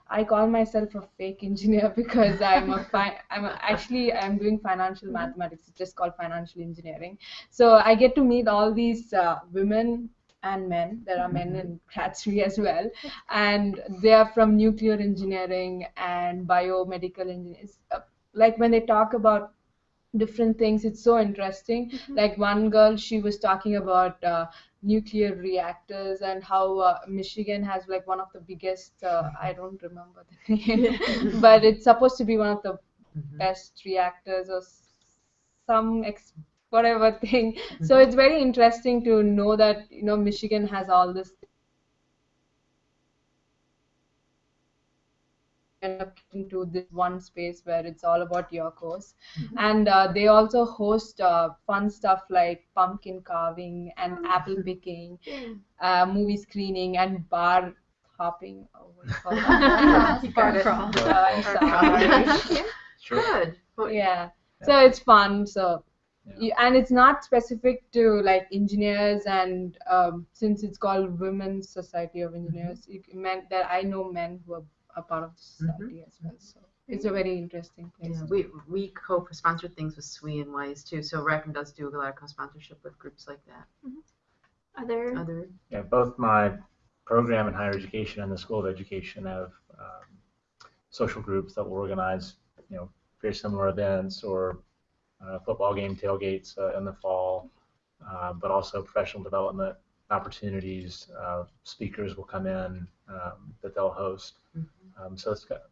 I call myself a fake engineer [LAUGHS] because I'm a fi- I'm a, actually I'm doing financial mathematics. It's just called financial engineering. So I get to meet all these uh, women and men. There are men in GradSWE as well, and they are from nuclear engineering and biomedical engineers. Uh, like when they talk about different things, it's so interesting. Like one girl, she was talking about uh, nuclear reactors and how uh, Michigan has like one of the biggest. Uh, I don't remember the name, [LAUGHS] [LAUGHS] but it's supposed to be one of the best reactors or some ex- whatever thing. So it's very interesting to know that you know Michigan has all this. end up into this one space where it's all about your course and uh, they also host uh, fun stuff like pumpkin carving and apple picking [LAUGHS] uh, movie screening and bar hopping. Oh, what do you call [LAUGHS] that? Got crawl. Uh, I'm sorry. Sure. Good. Well, yeah. So it's fun. So. Yeah. And it's not specific to like engineers and um, since it's called women's society of engineers it meant that i know men who are a part of the society as well so it's a very interesting place. Yeah, we we co-sponsored things with SWE and WISE too. So Rackham does do a lot of co-sponsorship with groups like that. Other? Other? Yeah, both my program in higher education and the School of Education have um, social groups that will organize, you know, very similar events or uh, football game tailgates uh, in the fall, uh, but also professional development opportunities. Uh, speakers will come in um, that they'll host. Um, so it's got,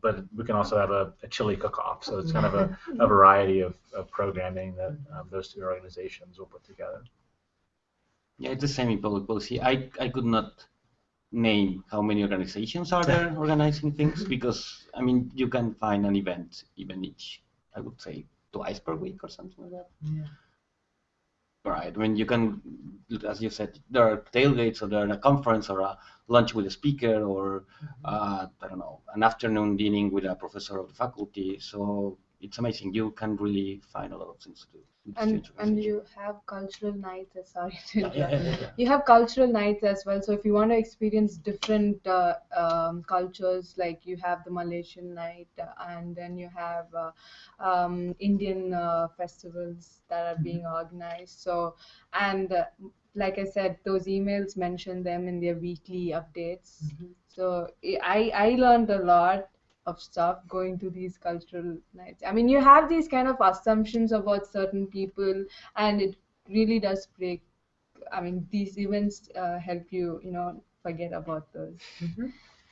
but we can also have a, a chili cook-off. So it's kind of a, [LAUGHS] a variety of, of programming that um, those two organizations will put together. Yeah, it's the same in public policy. I, I could not name how many organizations are there [LAUGHS] organizing things because I mean you can find an event even each I would say twice per week or something like that. Yeah. Right. When you can, as you said, there are tailgates or there are a conference or a lunch with a speaker or uh, I don't know an afternoon dining with a professor of the faculty. So it's amazing. You can really find a lot of things to do. and and you have cultural nights uh, [LAUGHS] sorry Yeah, yeah, yeah, you have cultural nights as well. So if you want to experience different uh, um, cultures like you have the malaysian night uh, and then you have uh, um, indian uh, festivals that are being organized. So and uh, like i said those emails mention them in their weekly updates. So i i learned a lot of stuff going to these cultural nights. I mean, you have these kind of assumptions about certain people, and it really does break. I mean, these events uh, help you, you know, forget about those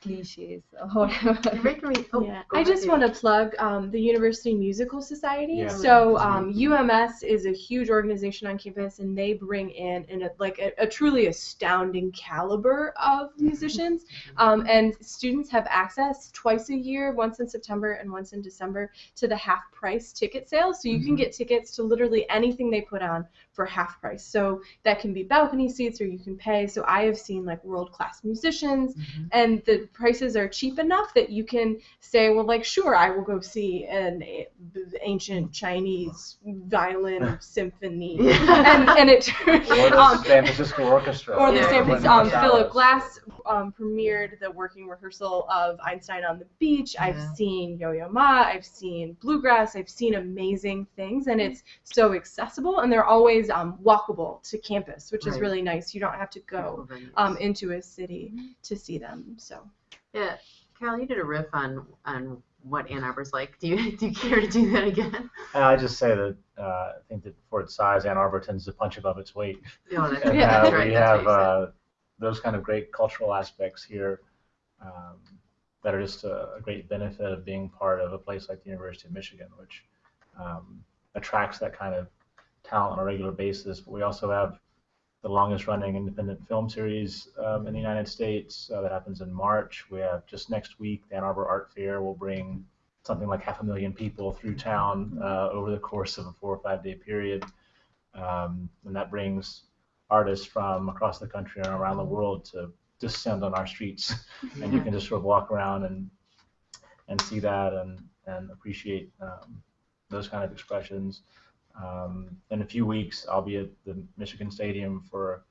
cliches or [LAUGHS] whatever. Me. Oh, yeah. I just want to plug um, the University Musical Society. Yeah. So um, UMS is a huge organization on campus, and they bring in in a, like a, a truly astounding caliber of musicians. Um, and students have access twice a year, once in September and once in December, to the half price ticket sale. So you can get tickets to literally anything they put on for half price. So that can be balcony seats, or you can pay. So I have seen like world class musicians and the prices are cheap enough that you can say, well, like, sure, I will go see an ancient Chinese violin [LAUGHS] symphony, and and it [LAUGHS] Or the um, San Francisco Orchestra. or the San Francisco, um, Philip Glass um, premiered the working rehearsal of Einstein on the Beach. I've seen Yo-Yo Ma. I've seen Bluegrass. I've seen amazing things, and it's so accessible, and they're always um, walkable to campus, which is really nice. You don't have to go um, into a city to see them. So. Yeah, Carol, you did a riff on on what Ann Arbor's like. Do you [LAUGHS] do you care to do that again? And I just say that uh, I think that for its size, Ann Arbor tends to punch above its weight. No, [LAUGHS] that's, And Yeah. uh, that's right. we That's have what uh, those kind of great cultural aspects here um, that are just a, a great benefit of being part of a place like the University of Michigan, which um, attracts that kind of talent on a regular basis. But we also have the longest running independent film series um, in the United States uh, that happens in March. We have just next week, the Ann Arbor Art Fair will bring something like half a million people through town uh, over the course of a four or five day period. Um, and that brings artists from across the country and around the world to descend on our streets. [LAUGHS] and you can just sort of walk around and and see that and, and appreciate um, those kind of expressions. Um, in a few weeks, I'll be at the Michigan Stadium for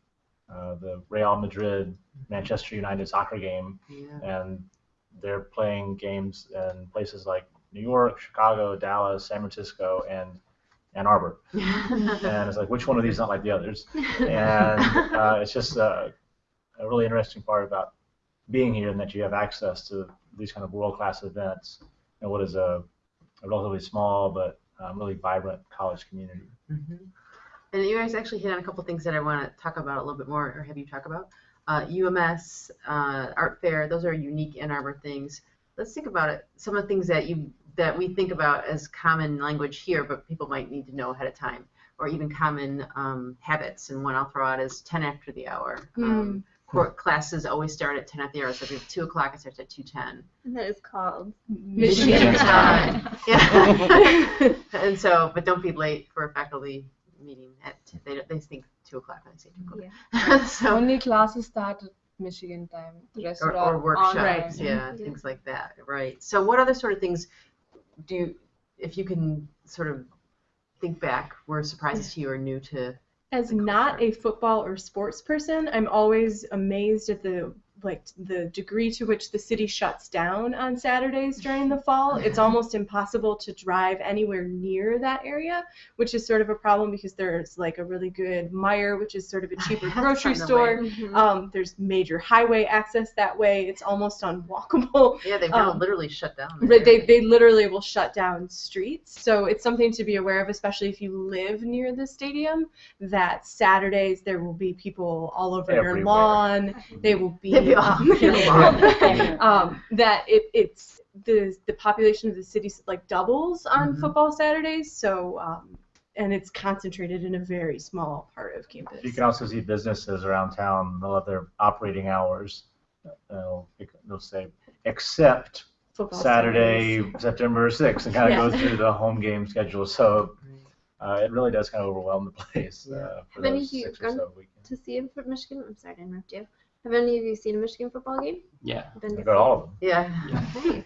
uh, the Real Madrid Manchester United soccer game, Yeah. and they're playing games in places like New York, Chicago, Dallas, San Francisco, and Ann Arbor. [LAUGHS] And it's like, which one of these is not like the others? [LAUGHS] And uh, it's just a, a really interesting part about being here and that you have access to these kind of world-class events and what is a, a relatively small but um, really vibrant college community. Mhm. And you guys actually hit on a couple things that I want to talk about a little bit more, or have you talk about. Uh, UMS, uh, Art Fair, those are unique Ann Arbor things. Let's think about it. Some of the things that you that we think about as common language here, but people might need to know ahead of time, or even common um, habits. And one I'll throw out is 10 after the hour. Um, court classes always start at 10 at the hour, so if it's 2 o'clock, it starts at 2:10. And that is called Michigan time. Yeah. [LAUGHS] and so, but don't be late for a faculty meeting at, they, they think 2 o'clock when they say 2 o'clock. Yeah. [LAUGHS] so, Only classes start at Michigan time. The or, restaurant or workshops, time. yeah, Yeah. things like that, right? So, what other sort of things do you, if you can sort of think back, were surprises to you or new to? As not a football or sports person, I'm always amazed at the like the degree to which the city shuts down on Saturdays during the fall. It's almost impossible to drive anywhere near that area, which is sort of a problem because there's like a really good Meijer, which is sort of a [LAUGHS] cheaper grocery store. Mhm. Um, there's major highway access that way. It's almost unwalkable. [LAUGHS] Yeah, they've Um, literally shut down. they, area. they literally will shut down streets. So it's something to be aware of, especially if you live near the stadium, that Saturdays there will be people all over your lawn. [LAUGHS] They will be They'll [LAUGHS] um, over your lawn. um, that it, it's the the population of the city like doubles on Mhm. football Saturdays. So um, and it's concentrated in a very small part of campus. You can also see businesses around town. They'll have their operating hours. They'll, they'll say, except Football Saturday, September 6th, and kind of Yeah. go through the home game schedule. So uh, it really does kind of overwhelm the place uh, for Have any those of you six or gone so weekends. to see him for Michigan. I'm sorry to interrupt you. Have any of you seen a Michigan football game? Yeah. Been to I got all of them. Yeah. Nice.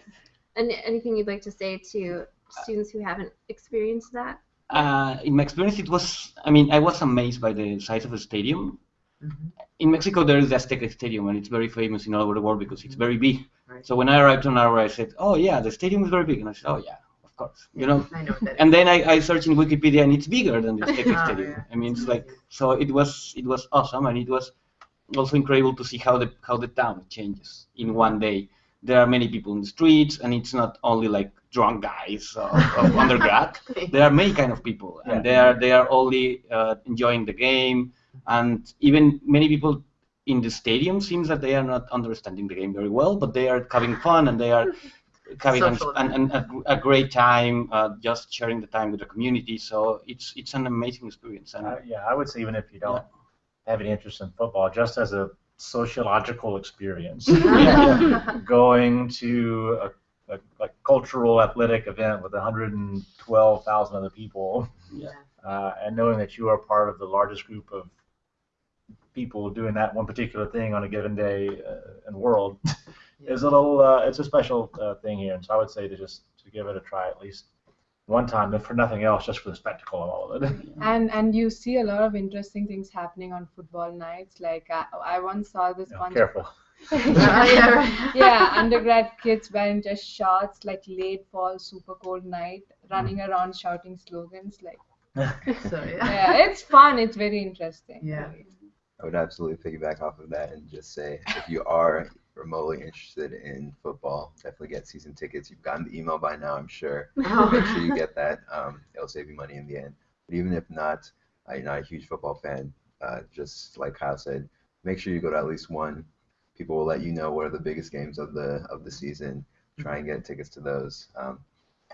And anything you'd like to say to students who haven't experienced that? Uh, in my experience, it was. I mean, I was amazed by the size of the stadium. Mhm. In Mexico, there is the Azteca Stadium, and it's very famous in all over the world because it's very big. Right. So when I arrived Ann Arbor, I said, "Oh yeah, the stadium is very big," and I said, "Oh yeah, of course." You know. I know that And then I, I searched in Wikipedia, and it's bigger than the [LAUGHS] Azteca Oh, Stadium. yeah. I mean, it's like so. It was it was awesome, and it was also incredible to see how the how the town changes in one day. There are many people in the streets, and it's not only like drunk guys of, of [LAUGHS] undergrad. There are many kind of people, Yeah. and they are they are only uh, enjoying the game, and even many people in the stadium seems that they are not understanding the game very well, but they are having fun and they are [LAUGHS] having an, Social an, an, a, a great time, uh, just sharing the time with the community. So it's it's an amazing experience. And Uh, yeah, I would say even if you don't have any interest in football, just as a sociological experience, [LAUGHS] [LAUGHS] going to a, a, a cultural athletic event with 112,000 other people, Yeah. uh, and knowing that you are part of the largest group of people doing that one particular thing on a given day uh, in the world [LAUGHS] is a little, uh, it's a special uh, thing here. And so I would say to just to give it a try at least one time, if for nothing else, just for the spectacle of all of it. [LAUGHS] And and you see a lot of interesting things happening on football nights. Like I, I once saw this Yeah, bunch careful. [LAUGHS] Yeah, [LAUGHS] yeah, undergrad kids wearing just shorts, like late fall, super cold night, running mm. around shouting slogans. Like, So, yeah. yeah, it's fun. It's very interesting. Yeah. I would absolutely piggyback off of that and just say if you are remotely interested in football, definitely get season tickets. You've gotten the email by now, I'm sure. [LAUGHS] Oh. Make sure you get that. Um, it'll save you money in the end. But even if not, uh, you're not a huge football fan, uh, just like Kyle said, make sure you go to at least one. People will let you know what are the biggest games of the of the season. Try and get tickets to those. Um,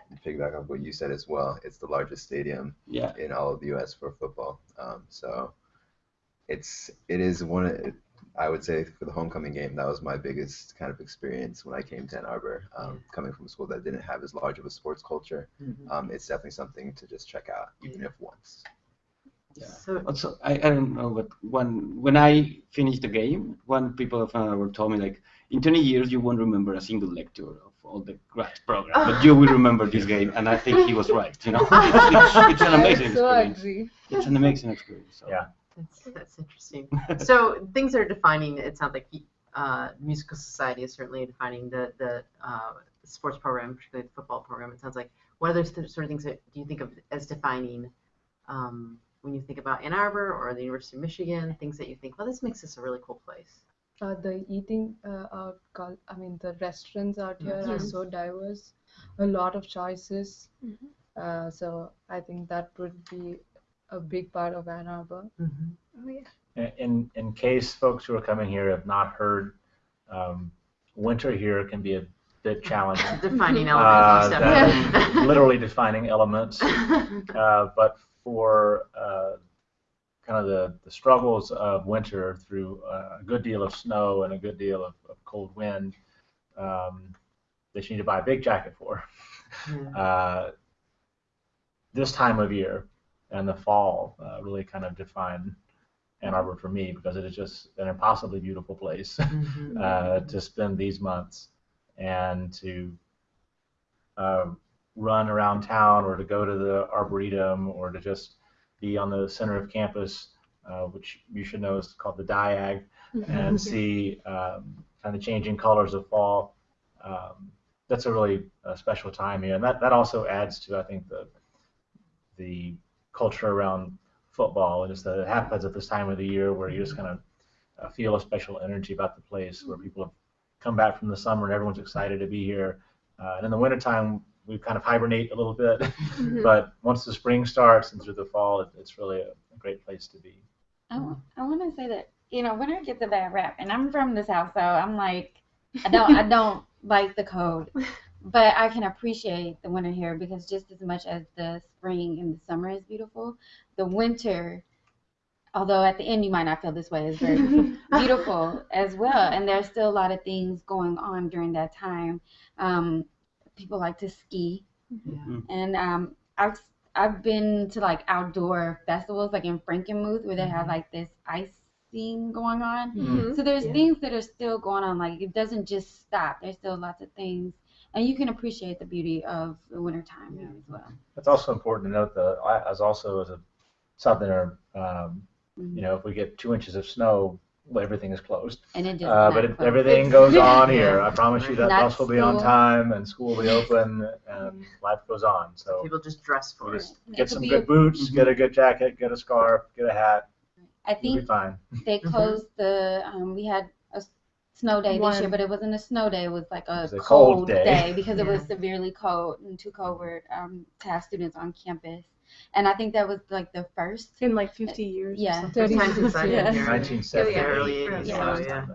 and piggyback off what you said as well. It's the largest stadium Yeah. in all of the U.S. for football. Um, so it's it is one. Of, I would say for the homecoming game, that was my biggest kind of experience when I came to Ann Arbor. Um, coming from a school that didn't have as large of a sports culture, Mhm. um, it's definitely something to just check out, even if once. Yeah. So, Also, I, I don't know, but when when I finished the game, one people of Ann Arbor told me like, in 20 years you won't remember a single lecture of all the grad program, but you will remember this game, and I think he was right. You know, [LAUGHS] it's, it's an amazing so experience. agree. It's an amazing experience. So. Yeah. That's, that's interesting. [LAUGHS] so things that are defining, it sounds like uh, musical society is certainly defining the, the uh, sports program, particularly the football program. It sounds like what other th- sort of things that do you think of as defining um, when you think about Ann Arbor or the University of Michigan, things that you think, well, this makes this a really cool place. Uh, the eating uh, out, I mean, the restaurants out here are so diverse, a lot of choices. Mhm. Uh, so I think that would be a big part of Ann Arbor. Oh yeah. In, in case folks who are coming here have not heard, um, winter here can be a bit [LAUGHS] challenging. Defining Uh, elements. that definitely. literally defining elements. [LAUGHS] Uh, but for uh, kind of the, the struggles of winter through uh, a good deal of snow and a good deal of, of cold wind um, that you need to buy a big jacket for. Yeah. Uh, this time of year and the fall uh, really kind of define Ann Arbor for me because it is just an impossibly beautiful place [LAUGHS] Mhm. uh, to spend these months and to uh, run around town or to go to the arboretum or to just be on the center of campus, uh, which you should know is called the Diag, and see um, kind of changing colors of fall. Um, that's a really uh, special time here, and that, that also adds to I think the the culture around football and just that it happens at this time of the year where you just kind of uh, feel a special energy about the place where people have come back from the summer and everyone's excited to be here. Uh, and in the wintertime, we kind of hibernate a little bit, Mhm. [LAUGHS] but once the spring starts and through the fall, it, it's really a, a great place to be. I, want to say that you know winter gets a bad rap, and I'm from the south, so I'm like, I don't I don't [LAUGHS] like the cold, but I can appreciate the winter here because just as much as the spring and the summer is beautiful, the winter, although at the end you might not feel this way, is very [LAUGHS] beautiful as well. And there's still a lot of things going on during that time. Um, people like to ski, Yeah. and um, I've I've been to like outdoor festivals, like in Frankenmuth, where they have like this ice scene going on. Mhm. So there's Yeah. things that are still going on. Like it doesn't just stop. There's still lots of things, and you can appreciate the beauty of the wintertime here as well. It's also important to note that I, as also as a southerner, um, Mhm. you know, if we get two inches of snow, well, everything is closed. And it just Uh, but it, everything goes [LAUGHS] on here. I promise you that Not bus will be on time and school will be [LAUGHS] open and life goes on. So People just dress for it. just It get could some good a- boots, Mhm. get a good jacket, get a scarf, get a hat. I You'll be think fine. they Mhm. closed the. Um, we had a s- snow day this year, but it wasn't a snow day. It was like a, was a cold, cold day. because it was severely cold and too cold for, um, to have students on campus. And I think that was like the first. in like 50 years. or Yeah. something. First time since I've Yeah. been here. 1978. Yeah, early is 80s, the so, last yeah.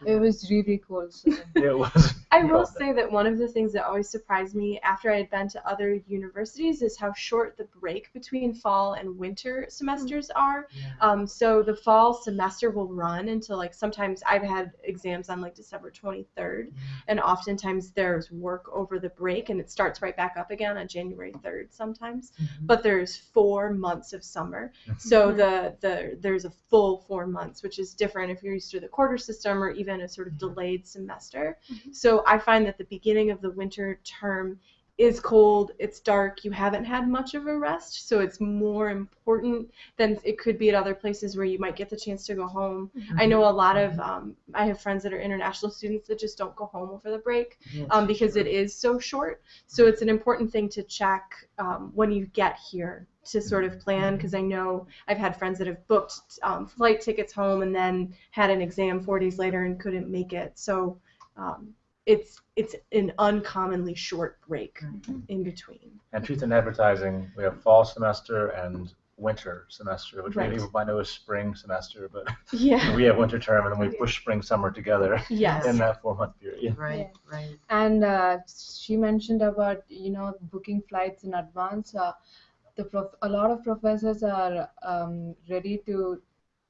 Time that- It was really cold. So. [LAUGHS] It was. I will cold. say that one of the things that always surprised me after I had been to other universities is how short the break between fall and winter semesters are. Yeah. Um, so the fall semester will run until like sometimes I've had exams on like December 23rd, and oftentimes there's work over the break and it starts right back up again on January 3rd sometimes. Mhm. But there's four months of summer, so the the there's a full four months, which is different if you're used to the quarter system or even a sort of delayed semester. So I find that the beginning of the winter term is cold, it's dark, you haven't had much of a rest, so it's more important than it could be at other places where you might get the chance to go home. I know a lot of um, I have friends that are international students that just don't go home over the break um, because it is so short. So it's an important thing to check um, when you get here to sort of plan because I know I've had friends that have booked um, flight tickets home and then had an exam four days later and couldn't make it. So um, it's it's an uncommonly short break in between. And truth in advertising, we have fall semester and winter semester, which Right. many people might know as spring semester, but [LAUGHS] Yeah. we have winter term and then we push spring summer together [LAUGHS] Yes. in that four month period. Right, right. And uh, she mentioned about you know booking flights in advance. Uh, the prof- a lot of professors are um, ready to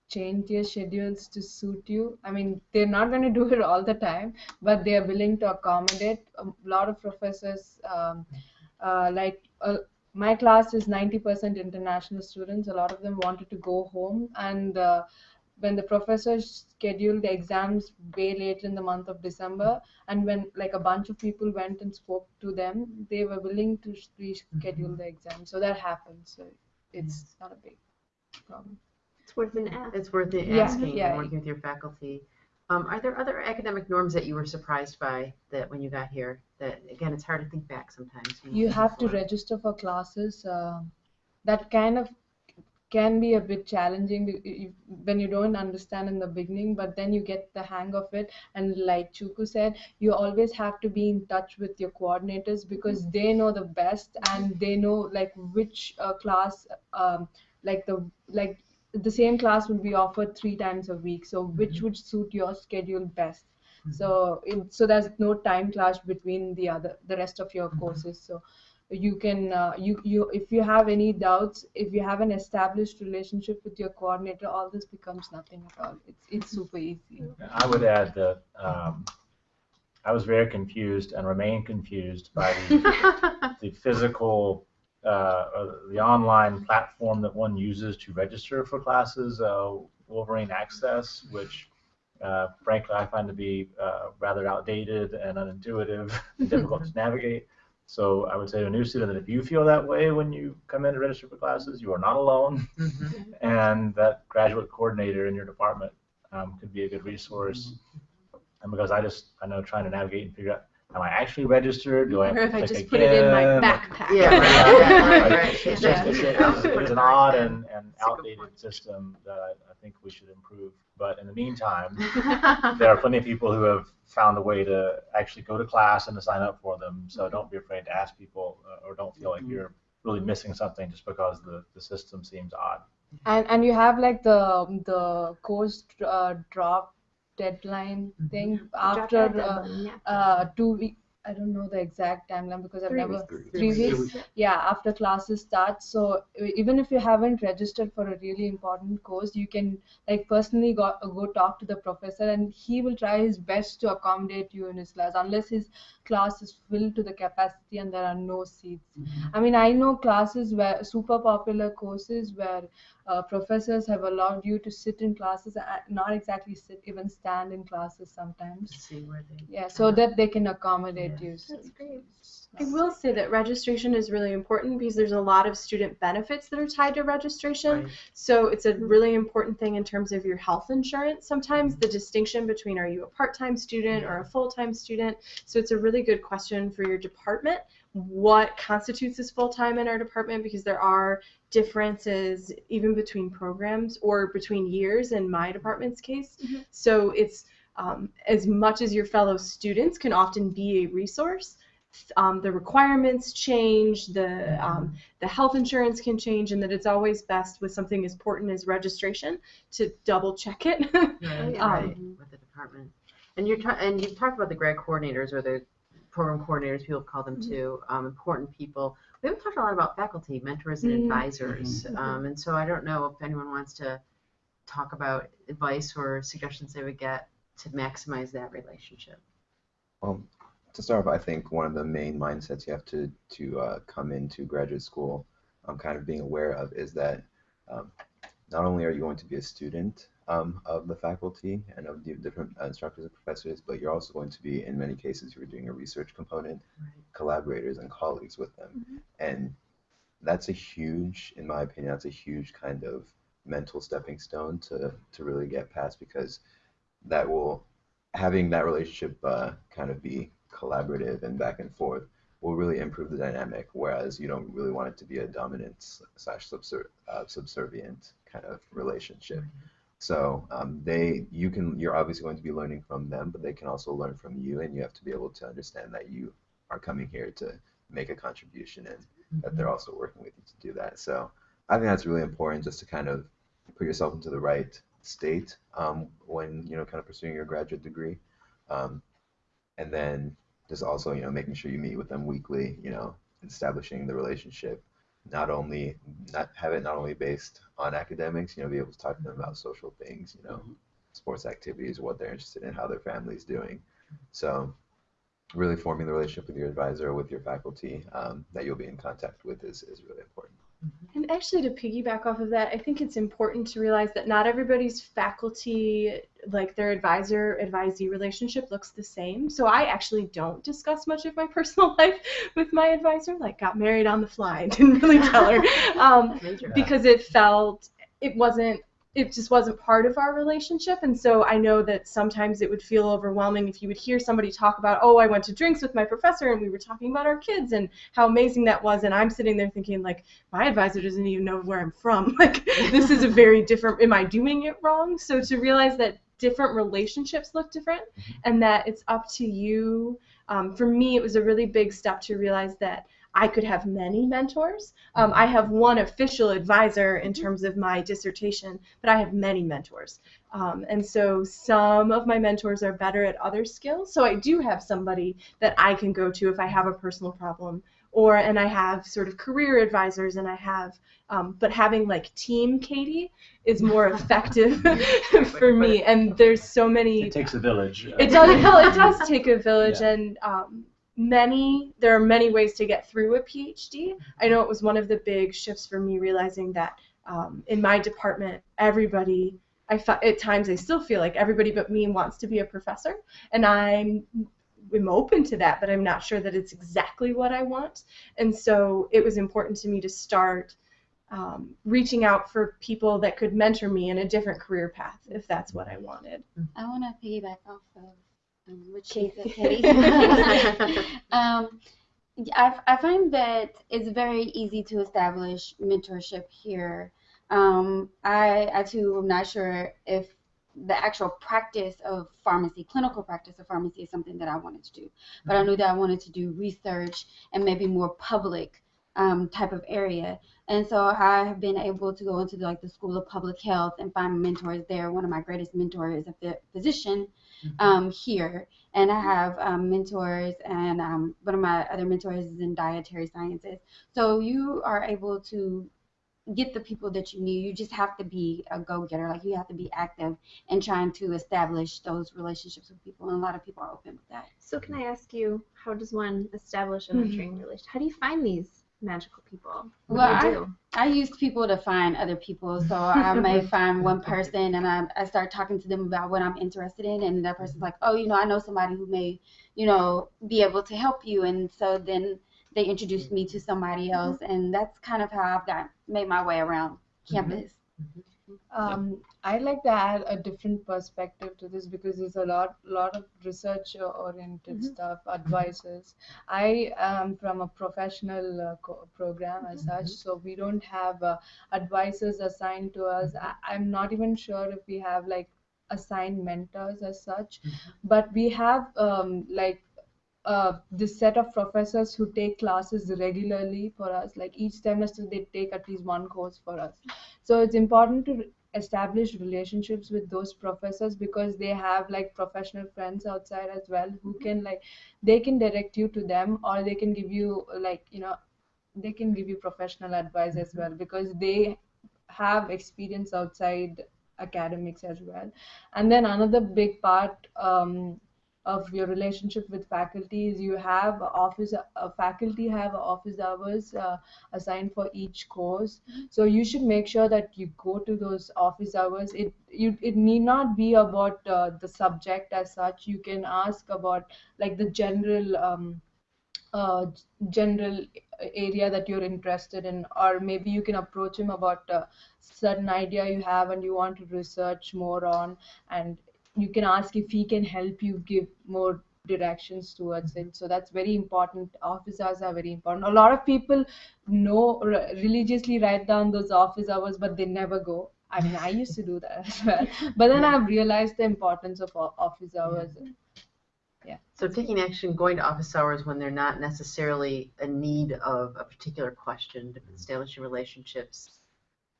change their schedules to suit you. I mean, they're not going to do it all the time, but they are willing to accommodate. A lot of professors, um, uh, like uh, my class is 90% international students. A lot of them wanted to go home, and uh, when the professors scheduled the exams way late in the month of December, and when like a bunch of people went and spoke to them, they were willing to reschedule the exam. So that happened. So it's not a big problem. It's worth an ask. It's worth it asking yeah. and working with your faculty. Um, are there other academic norms that you were surprised by that when you got here? That again, it's hard to think back sometimes. when You think have to register for classes. Uh, that kind of can be a bit challenging when you don't understand in the beginning, but then you get the hang of it. And like Chuku said, you always have to be in touch with your coordinators because they know the best and they know like which uh, class, um, like the like the same class will be offered three times a week. So which would suit your schedule best. So it, so there's no time clash between the other the rest of your courses. So you can uh, you you if you have any doubts if you have an established relationship with your coordinator all this becomes nothing at all it's it's super easy I would add that um, I was very confused and remain confused by the, [LAUGHS] the physical, uh, or the online platform that one uses to register for classes. Uh, Wolverine Access, which uh, frankly I find to be uh, rather outdated and unintuitive and difficult to [LAUGHS] navigate. So I would say to a new student that if you feel that way when you come in to register for classes, you are not alone, Mhm. [LAUGHS] and that graduate coordinator in your department um, could be a good resource. And because I just I know trying to navigate and figure out am I actually registered? Do I have Or to if I click just put it in my backpack. Yeah, right, Right, right, right. right. [LAUGHS] It's, just, it's, it's, it's an odd and, and outdated system that I, I think we should improve. But in the meantime, [LAUGHS] there are plenty of people who have found a way to actually go to class and to sign up for them. So don't be afraid to ask people uh, or don't feel like you're really missing something just because the, the system seems odd. And and you have like the the course uh, drop deadline thing after uh, yeah. uh, two week. I don't know the exact timeline because I've Three never weeks. three Three weeks. Yeah, after classes start. So even if you haven't registered for a really important course, you can like personally go go talk to the professor, and he will try his best to accommodate you in his class, unless his class is filled to the capacity and there are no seats. I mean, I know classes where super popular courses where uh, professors have allowed you to sit in classes, and not exactly sit, even stand in classes sometimes. See where they. Yeah, so that they can accommodate Yeah. you. That's great. I will say that registration is really important because there's a lot of student benefits that are tied to registration. Right. So it's a really important thing in terms of your health insurance. Sometimes the distinction between are you a part-time student or a full-time student. So it's a really good question for your department. What constitutes as full-time in our department? Because there are differences even between programs or between years in my department's case. Mhm. So it's um, as much as your fellow students can often be a resource. Um, the requirements change, the um, the health insurance can change, and that it's always best with something as important as registration to double check it. Right, [LAUGHS] yeah. right, with the department. And you're ta- and you've talked about the grad coordinators or the program coordinators, people call them too, um, important people. We haven't talked a lot about faculty, mentors, and Mm. advisors. Um, and so I don't know if anyone wants to talk about advice or suggestions they would get to maximize that relationship. Well, to start off, I think one of the main mindsets you have to to uh, come into graduate school, um, kind of being aware of, is that um, not only are you going to be a student um, of the faculty and of the different uh, instructors and professors, but you're also going to be, in many cases, you're doing a research component, Right. collaborators and colleagues with them, and that's a huge, in my opinion, that's a huge kind of mental stepping stone to to really get past because that will having that relationship uh, kind of be collaborative and back and forth will really improve the dynamic. Whereas you don't really want it to be a dominant slash uh, subservient kind of relationship. So um, they, you can, you're obviously going to be learning from them, but they can also learn from you, and you have to be able to understand that you are coming here to make a contribution and that they're also working with you to do that. So I think that's really important, just to kind of put yourself into the right state um, when you know kind of pursuing your graduate degree, um, and then just also you know making sure you meet with them weekly, you know, establishing the relationship. Not only not have it not only based on academics, you know, be able to talk to them about social things, you know, sports activities, what they're interested in, how their family's doing. So really forming the relationship with your advisor, with your faculty um, that you'll be in contact with is, is really important. And actually, to piggyback off of that, I think it's important to realize that not everybody's faculty, like their advisor advisee relationship, looks the same. So I actually don't discuss much of my [LAUGHS] personal life with my advisor. Like, got married on the fly, [LAUGHS] didn't really tell her, um, [LAUGHS] because it felt it wasn't. It just wasn't part of our relationship, and so I know that sometimes it would feel overwhelming if you would hear somebody talk about, "Oh, I went to drinks with my professor, and we were talking about our kids and how amazing that was," and I'm sitting there thinking, like, my advisor doesn't even know where I'm from. Like, this is a very different, am I doing it wrong? So to realize that different relationships look different and that it's up to you. Um, for me, it was a really big step to realize that I could have many mentors. Um, I have one official advisor in terms of my dissertation, but I have many mentors. Um, and so some of my mentors are better at other skills. So I do have somebody that I can go to if I have a personal problem or and I have sort of career advisors and I have um, but having like team Katie is more [LAUGHS] effective [LAUGHS] for me and there's so many It takes a village. uh, it does no, it does take a village Yeah. and um, many there are many ways to get through a PhD I know it was one of the big shifts for me realizing that um, in my department everybody I at times I still feel like everybody but me wants to be a professor, and I'm am open to that, but I'm not sure that it's exactly what I want. And so it was important to me to start um, reaching out for people that could mentor me in a different career path if that's what I wanted. I want to piggyback off of um, what she said, [LAUGHS] um, I, I find that it's very easy to establish mentorship here. Um, I, I too am not sure if the actual practice of pharmacy, clinical practice of pharmacy, is something that I wanted to do. But I knew that I wanted to do research and maybe more public um, type of area. And so I have been able to go into the, like the School of Public Health and find mentors there. One of my greatest mentors is a physician mm-hmm. um, here, and I have um, mentors, and um, one of my other mentors is in dietary sciences. So you are able to get the people that you need. You just have to be a go-getter. Like you have to be active and trying to establish those relationships with people. And a lot of people are open with that. So can I ask you, how does one establish a mentoring mm-hmm. relationship? How do you find these magical people? What well, I, I use people to find other people. So [LAUGHS] I may find one person and I, I start talking to them about what I'm interested in, and that person's like, oh, you know, I know somebody who may, you know, be able to help you, and so then they introduced me to somebody mm-hmm. else, and that's kind of how I've got made my way around mm-hmm. campus. Um, I'd like to add a different perspective to this because there's a lot, lot of research-oriented mm-hmm. stuff, advices. I am from a professional uh, co- program as mm-hmm. such, so we don't have uh, advisors assigned to us. I- am not even sure if we have like assigned mentors as such, mm-hmm. but we have um, like uh, this set of professors who take classes regularly for us. Like each semester, they take at least one course for us. So it's important to establish relationships with those professors because they have like professional friends outside as well who can like they can direct you to them or they can give you like you know they can give you professional advice as well because they have experience outside academics as well and then another big part um, of your relationship with faculties. You have office uh, faculty have office hours uh, assigned for each course. So you should make sure that you go to those office hours. It you it need not be about uh, the subject as such. You can ask about like the general um, uh, general area that you're interested in or maybe you can approach him about a certain idea you have and you want to research more on and you can ask if he can help you give more directions towards it so that's very important. Office hours are very important. A lot of people know religiously write down those office hours but they never go. I mean i used to do that as well. [LAUGHS] But then i've realized the importance of office hours. Yeah. So taking action going to office hours when they're not necessarily a need of a particular question establishing relationships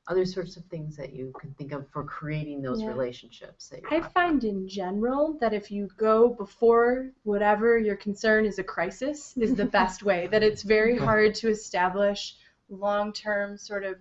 other sorts of things that you can think of for creating those yeah. relationships i find in general that if you go before whatever your concern is a crisis is the best [LAUGHS] way that it's very hard to establish long-term sort of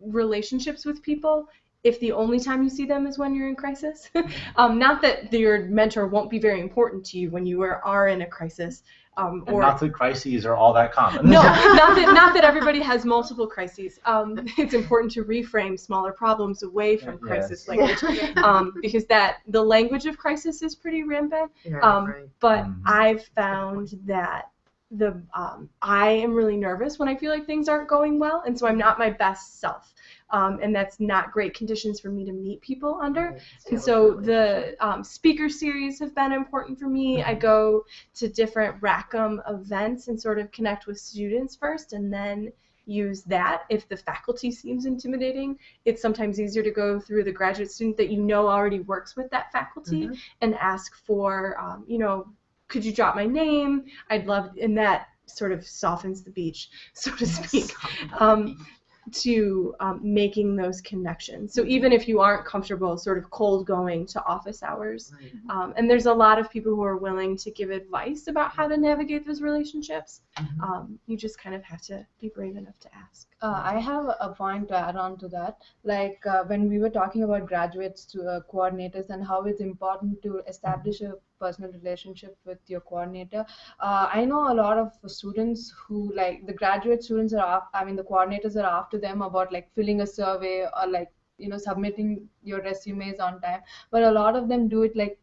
relationships with people if the only time you see them is when you're in crisis. [LAUGHS] um, not that your mentor won't be very important to you when you are, are in a crisis, um, or not that crises are all that common. No, [LAUGHS] not that not that everybody has multiple crises. Um, [LAUGHS] it's important to reframe smaller problems away from yes. crisis language um, because that the language of crisis is pretty rampant. Yeah, um, right. But mm-hmm. I've found that the um, I am really nervous when I feel like things aren't going well, and so I'm not my best self um, and that's not great conditions for me to meet people under. And so the um, speaker series have been important for me. I mm-hmm. go to different Rackham events and sort of connect with students first, and then use that. If the faculty seems intimidating, it's sometimes easier to go through the graduate student that you know already works with that faculty mm-hmm. and ask for, um, you know, could you drop my name? I'd love, and that sort of softens the beach, so to speak. [LAUGHS] Um, to um, making those connections. So even if you aren't comfortable sort of cold going to office hours, right. um, and there's a lot of people who are willing to give advice about how to navigate those relationships, mm-hmm. um, you just kind of have to be brave enough to ask. Uh, I have a point to add on to that. Like uh, when we were talking about graduates to uh, coordinators and how it's important to establish a personal relationship with your coordinator. Uh, I know a lot of students who like the graduate students are, I mean the coordinators are after them about like filling a survey or like you know submitting your resumes on time but a lot of them do it like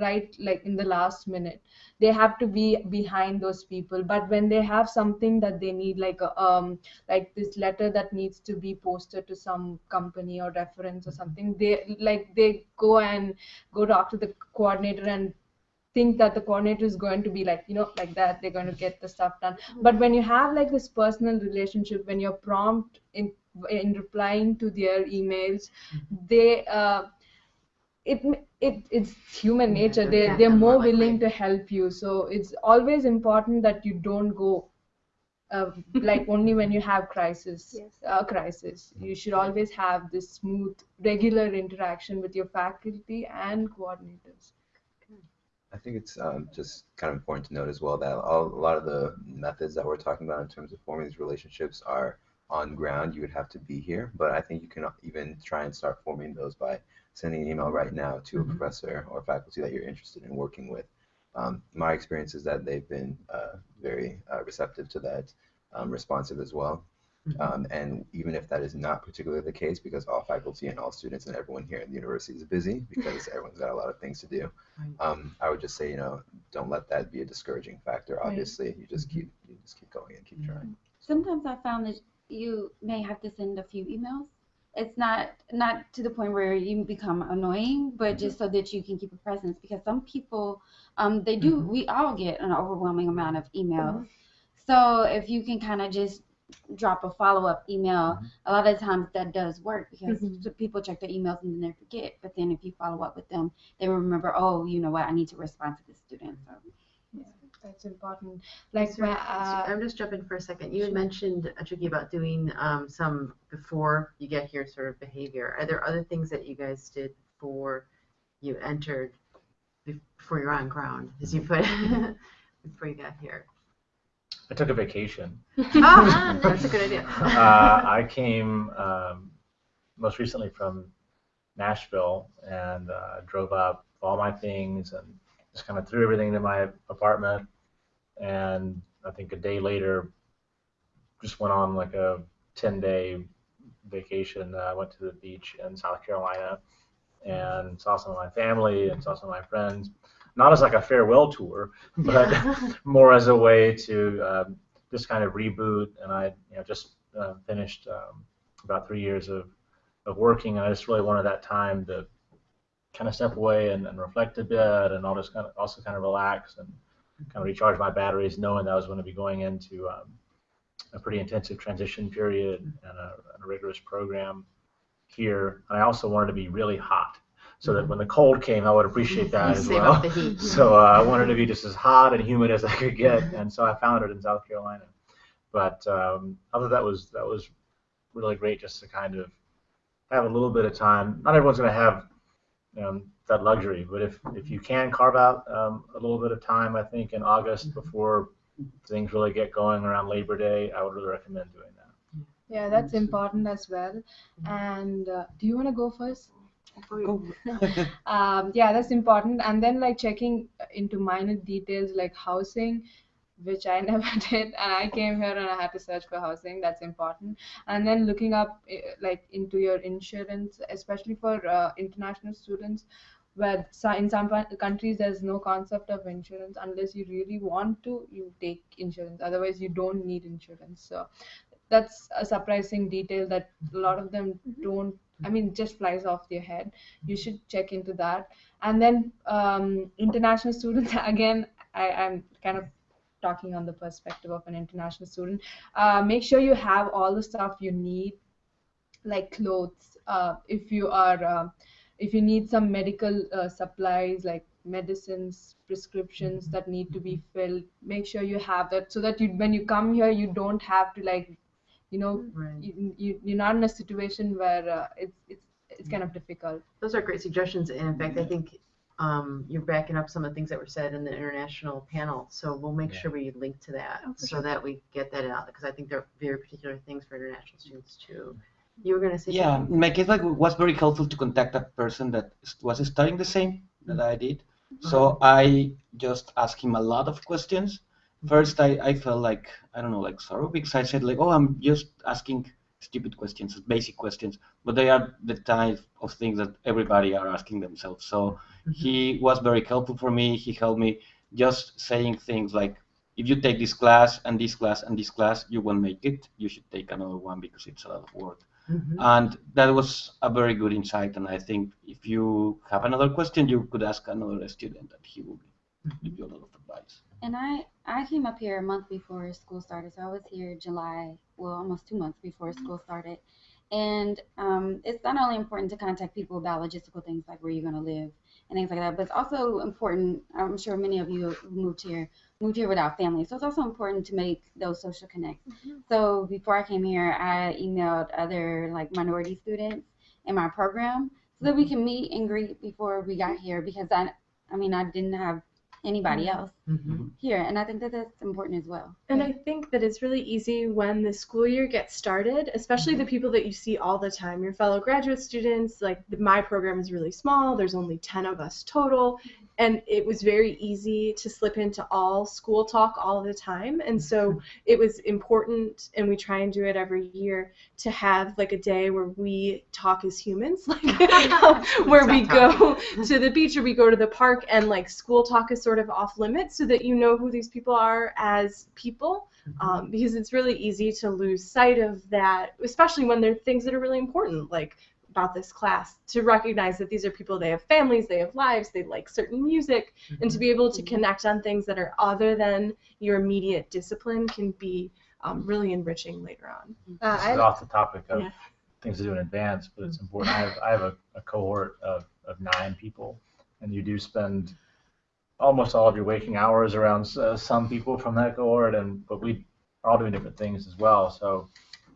right like in the last minute they have to be behind those people but when they have something that they need like a, um like this letter that needs to be posted to some company or reference or something they like they go and go talk to the coordinator and think that the coordinator is going to be like you know like that they're going to get the stuff done. But when you have like this personal relationship when you're prompt in in replying to their emails they uh it it it's human nature. they they're more willing to help you. So it's always important that you don't go uh, like [LAUGHS] only when you have crisis Yes. uh, crisis. You should always have this smooth regular interaction with your faculty and coordinators I think it's um, just kind of important to note as well that all, a lot of the methods that we're talking about in terms of forming these relationships are on ground. You would have to be here, but I think you can even try and start forming those by sending an email right now to a professor or faculty that you're interested in working with. Um, my experience is that they've been uh, very uh, receptive to that, um, responsive as well. Um, and even if that is not particularly the case, because all faculty and all students and everyone here in the university is busy, because [LAUGHS] everyone's got a lot of things to do, um, I would just say, you know, don't let that be a discouraging factor. Right. Obviously, you just keep you just keep going and keep trying. Sometimes I found that you may have to send a few emails. It's not not to the point where you become annoying, but just so that you can keep a presence. Because some people, um, they do. We all get an overwhelming amount of emails. So if you can kind of just drop a follow up email, a lot of times that does work because Mhm. people check their emails and then they forget. But then if you follow up with them, they remember. Oh, you know what? I need to respond to this student. So. that's important like Is there- uh, I'm just jumping for a second. You had mentioned, uh, Chucky, about doing um, some before you get here sort of behavior. Are there other things that you guys did before you entered, before you're on ground, as you put, [LAUGHS] before you got here? I took a vacation. [LAUGHS] Ah, [LAUGHS] that's a good idea. uh, I came um, most recently from Nashville and uh, drove up all my things and just kind of threw everything into my apartment. And I think a day later, just went on like a 10 day vacation. I went to the beach in South Carolina and saw some of my family and saw some of my friends. Not as like a farewell tour, [LAUGHS] but [LAUGHS] more as a way to um, just kind of reboot. And I, you know, just uh, finished um, about three years of, of working, and I just really wanted that time to kind of step away and, and reflect a bit, and all just kind of also kind of relax and kind of recharge my batteries, knowing that I was going to be going into um, a pretty intensive transition period and a, and a rigorous program here. And I also wanted to be really hot. So that when the cold came, I would appreciate that as Save well. up the heat. [LAUGHS] So uh, I wanted to be just as hot and humid as I could get, and so I found it in South Carolina. But um, other that was that was really great just to kind of have a little bit of time. Not everyone's going to have um, that luxury, but if if you can carve out um, a little bit of time, I think in August before things really get going around Labor Day, I would really recommend doing that. yeah that's important as well and uh, do you want to go first [LAUGHS] [LAUGHS] um, yeah that's important. And then like checking into minor details like housing which i [LAUGHS] never did. And i came here and i had to search for housing. That's important. And then looking up eh, like into your insurance especially for uh, international students where in some countries there's no concept of insurance unless you really want to you take insurance. Otherwise you don't need insurance. So that's a surprising detail that a lot of them don't i mean just flies off your head. You should check into that. And then um, international students [LAUGHS] again I, i'm kind of talking on the perspective of an international student. Uh, make sure you have all the stuff you need like clothes uh, if you are uh, if you need some medical uh, supplies like medicines prescriptions that need to be filled make sure you have that so that you when you come here you don't have to like you know Right. you, you you're not in a situation where uh, it's it's it's kind of difficult Those are great suggestions, and in fact, I think um, you're backing up some of the things that were said in the international panel. So we'll make Yeah. sure we link to that Oh, for so that we get that out because I think they're very particular things for international students too. You were going to say Yeah, something? in my case, like, it was very helpful to contact a person that was studying the same that I did. So I just asked him a lot of questions. First, I, I felt like, I don't know, like sorrow because I said like, oh, I'm just asking stupid questions, basic questions, but they are the type of things that everybody are asking themselves. So mm-hmm. he was very helpful for me. He helped me just saying things like, if you take this class and this class and this class, you won't make it. You should take another one because it's a lot of work. Mm-hmm. And that was a very good insight. And I think if you have another question, you could ask another student, and he will mm-hmm. give you a lot of advice. And I I came up here a month before school started, so I was here July, well, almost two months before school started. And um, it's not only important to contact people about logistical things like where you're going to live and things like that, but it's also important. I'm sure many of you moved here moved here without family, so it's also important to make those social connects. Mm-hmm. So before I came here, I emailed other like minority students in my program so that we mm-hmm. can meet and greet before we got here because I I mean I didn't have anybody mm-hmm. else mm-hmm. here. And I think that that's important as well. And I think that it's really easy when the school year gets started, especially the mm-hmm. people that you see all the time, your fellow graduate students. Like my program is really small, there's only 10 of us total and it was very easy to slip into all school talk all the time and so mm-hmm. it was important and we try and do it every year to have like a day where we talk as humans [LAUGHS] like [LAUGHS] where we go to the beach or we go to the park and like school talk is sort of off limits so that you know who these people are as people mm-hmm. um, because it's really easy to lose sight of that especially when there are things that are really important like about this class to recognize that these are people they have families they have lives they like certain music mm-hmm. and to be able to connect on things that are other than your immediate discipline can be um, really enriching later on uh, this is off the topic of yeah. things to do in advance but it's important i have, I have a, a cohort of, of nine people and you do spend almost all of your waking hours around uh, some people from that cohort and but we are all doing different things as well so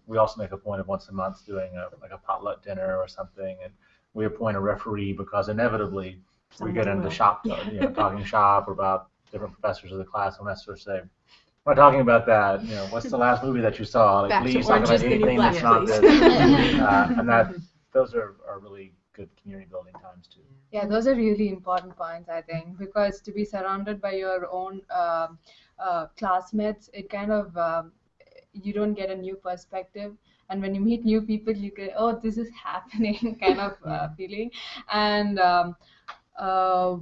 we also make a point of once a month doing a, like a potluck dinner or something, and we appoint a referee because inevitably we get into shop, you know, [LAUGHS] talking shop or about different professors of the class, and that sort of say, we're talking about that. You know, what's the last movie that you saw? Like, Back please talk about anything that's not good. uh, and that [LAUGHS] those are, are really good community building times too. Yeah, those are really important points, I think, because to be surrounded by your own uh, uh, classmates, it kind of um, you don't get a new perspective. And when you meet new people you get oh this is [LAUGHS] happening [LAUGHS] kind of uh, feeling. And um, uh,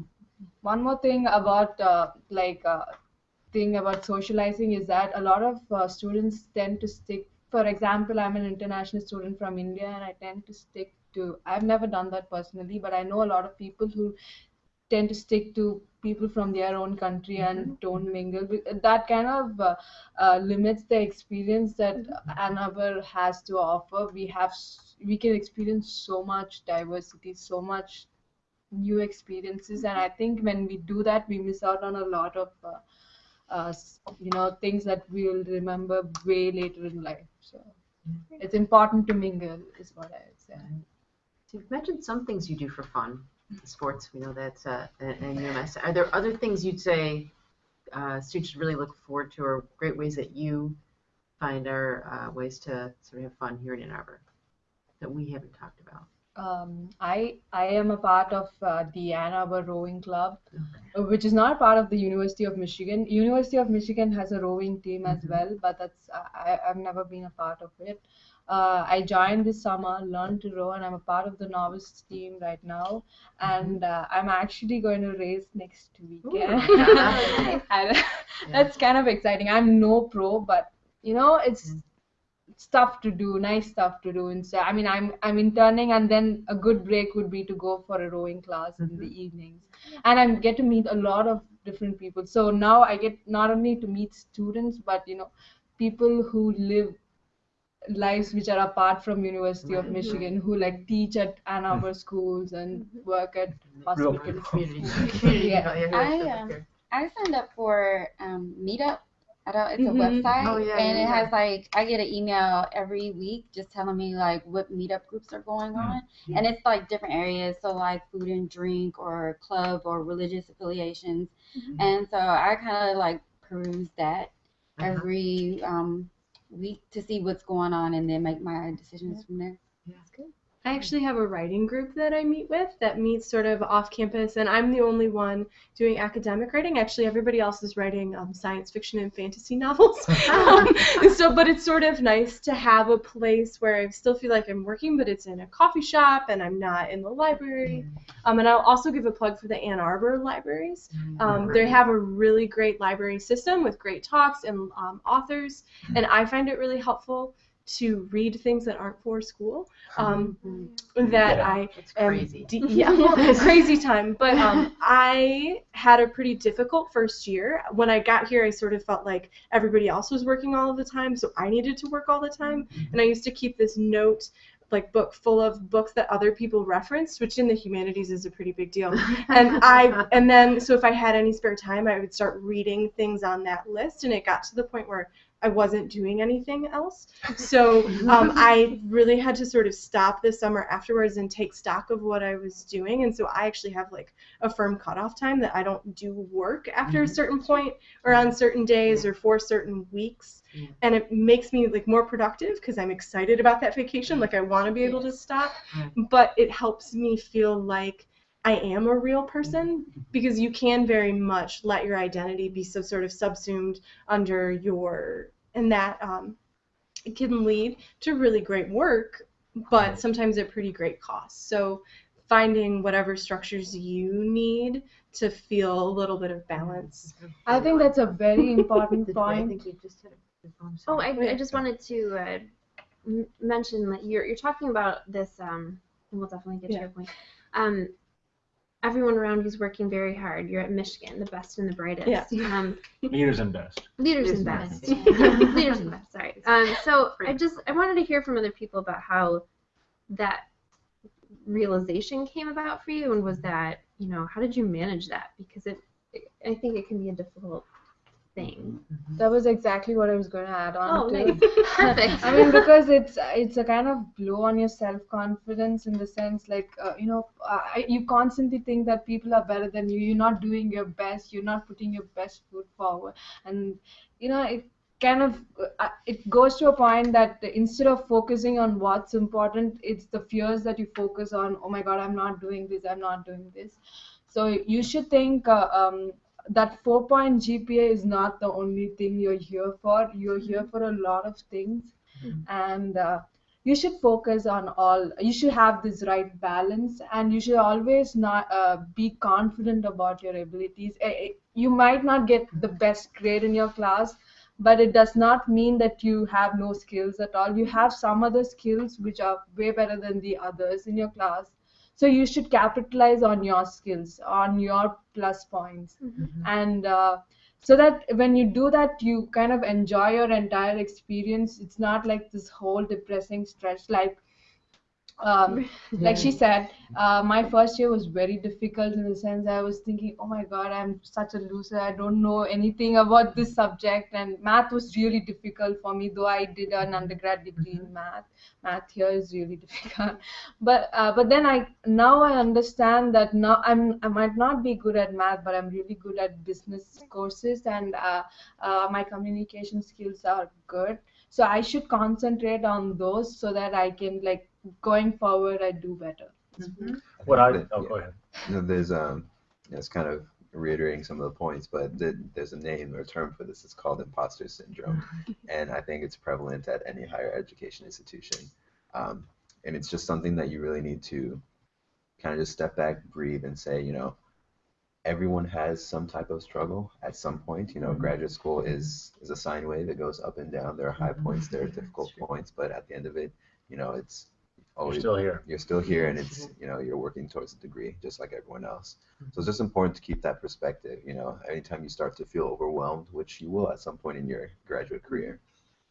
one more thing about uh, like uh, thing about socializing is that a lot of uh, students tend to stick for example i'm an international student from india and i tend to stick to i've never done that personally but i know a lot of people who tend to stick to people from their own country and mm-hmm. don't mingle. That kind of uh, uh, limits the experience that Ann Arbor has to offer. We have we can experience so much diversity, so much new experiences, and I think when we do that, we miss out on a lot of uh, uh you know things that we will remember way later in life. So mm-hmm. it's important to mingle, is what I would say. So you've mentioned some things you do for fun sports. We know that's uh, in UMS. Are there other things you'd say uh, students should really look forward to, or great ways that you find are uh, ways to sort of have fun here in Ann Arbor that we haven't talked about? Um, I I am a part of uh, the Ann Arbor Rowing Club, okay. which is not part of the University of Michigan. University of Michigan has a rowing team as mm-hmm. well, but that's I, I've never been a part of it. Uh, I joined this summer, learned to row, and I'm a part of the novice team right now. And uh, I'm actually going to race next weekend. [LAUGHS] that's kind of exciting. I'm no pro, but you know, it's mm. stuff to do, nice stuff to do. And so, I mean, I'm I'm interning, and then a good break would be to go for a rowing class mm-hmm. in the mm-hmm. evenings, and I get to meet a lot of different people. So now I get not only to meet students, but you know, people who live lives which are apart from University of Michigan who like teach at Ann Arbor mm-hmm. schools and work at hospitals. [LAUGHS] yeah. I, um, I signed up for um, Meetup. I don't, it's a mm-hmm. website oh, yeah, and yeah, it yeah. has like I get an email every week just telling me like what meetup groups are going on mm-hmm. and it's like different areas so like food and drink or club or religious affiliations mm-hmm. and so I kind of like peruse that uh-huh. every um, week to see what's going on and then make my decisions from there. Yeah, that's good. I actually have a writing group that I meet with that meets sort of off campus, and I'm the only one doing academic writing. Actually, everybody else is writing um, science fiction and fantasy [LAUGHS] novels. um, so, but it's sort of nice to have a place where I still feel like I'm working, but it's in a coffee shop and I'm not in the library. Um, and I'll also give a plug for the Ann Arbor libraries. Um, they have a really great library system with great talks and um, authors, and I find it really helpful to read things that aren't for school. Um, that Yeah. I It's am crazy. de- yeah, well, [LAUGHS] crazy time. But um, I had a pretty difficult first year. When I got here, I sort of felt like everybody else was working all of the time, so I needed to work all the time. And I used to keep this note like book full of books that other people referenced, which in the humanities is a pretty big deal. [LAUGHS] And I and then so if I had any spare time, I would start reading things on that list, and it got to the point where I wasn't doing anything else. [LAUGHS] So um, I really had to sort of stop this summer afterwards and take stock of what I was doing. And so I actually have like a firm cutoff time that I don't do work after a certain point or on certain days or for certain weeks. Yeah. And it makes me like more productive because I'm excited about that vacation. Like I want to be able to stop, but it helps me feel like I am a real person because you can very much let your identity be so sort of subsumed under your and that um, it can lead to really great work, but sometimes at pretty great cost. So finding whatever structures you need to feel a little bit of balance. I think that's a very [LAUGHS] important Did- I point. think we just had a- I'm Oh. I, I just wanted to uh, mention that you're you're talking about this, um, and we'll definitely get to your point. Um, everyone around you's working very hard. You're at Michigan, the best and the brightest. Yeah. Um, Leaders and best. leaders Leaders and and best. best. [LAUGHS] leaders and [LAUGHS] best. Sorry. Um, so I just I wanted to hear from other people about how that realization came about for you, and was that you know how did you manage that? Because it, I think it can be a difficult thing. That was exactly what I was going to add on Oh, to. nice. [LAUGHS] Perfect. [LAUGHS] I mean, because it's it's a kind of blow on your self confidence in the sense, like uh, you know, uh, you constantly think that people are better than you. You're not doing your best. You're not putting your best foot forward, and you know it kind of uh, it goes to a point that instead of focusing on what's important, it's the fears that you focus on. Oh my God, I'm not doing this. I'm not doing this. So you should think. Uh, um, that four point GPA is not the only thing you're here for. You're here for a lot of things, and uh, you should focus on all. You should have this right balance, and you should always not uh, be confident about your abilities. You might not get the best grade in your class, but it does not mean that you have no skills at all. You have some other skills which are way better than the others in your class. So you should capitalize on your skills, on your plus points, and uh, so that when you do that, you kind of enjoy your entire experience. It's not like this whole depressing stretch. Like, um, [LAUGHS] like she said, uh, my first year was very difficult in the sense I was thinking, oh my God, I'm such a loser. I don't know anything about this subject, and math was really difficult for me. Though I did an undergrad degree in math, math here is really [LAUGHS] difficult. But uh, but then I now I understand that now I'm I might not be good at math, but I'm really good at business courses, and uh, uh, my communication skills are good. So I should concentrate on those so that I can like going forward I do better. What I think that- oh yeah. go ahead. You know, there's um, it's kind of reiterating some of the points, but th- there's a name or term for this. It's called imposter syndrome, [LAUGHS] and I think it's prevalent at any higher education institution. Um, and it's just something that you really need to kind of just step back, breathe, and say, you know, everyone has some type of struggle at some point. You know, mm-hmm. graduate school is is a sine wave. It goes up and down. There are high mm-hmm. points. There are difficult points, but at the end of it, you know, it's You're always still here. you're still here and it's mm-hmm. you know you're working towards a degree just like everyone else so it's just important to keep that perspective you know anytime you start to feel overwhelmed which you will at some point in your graduate career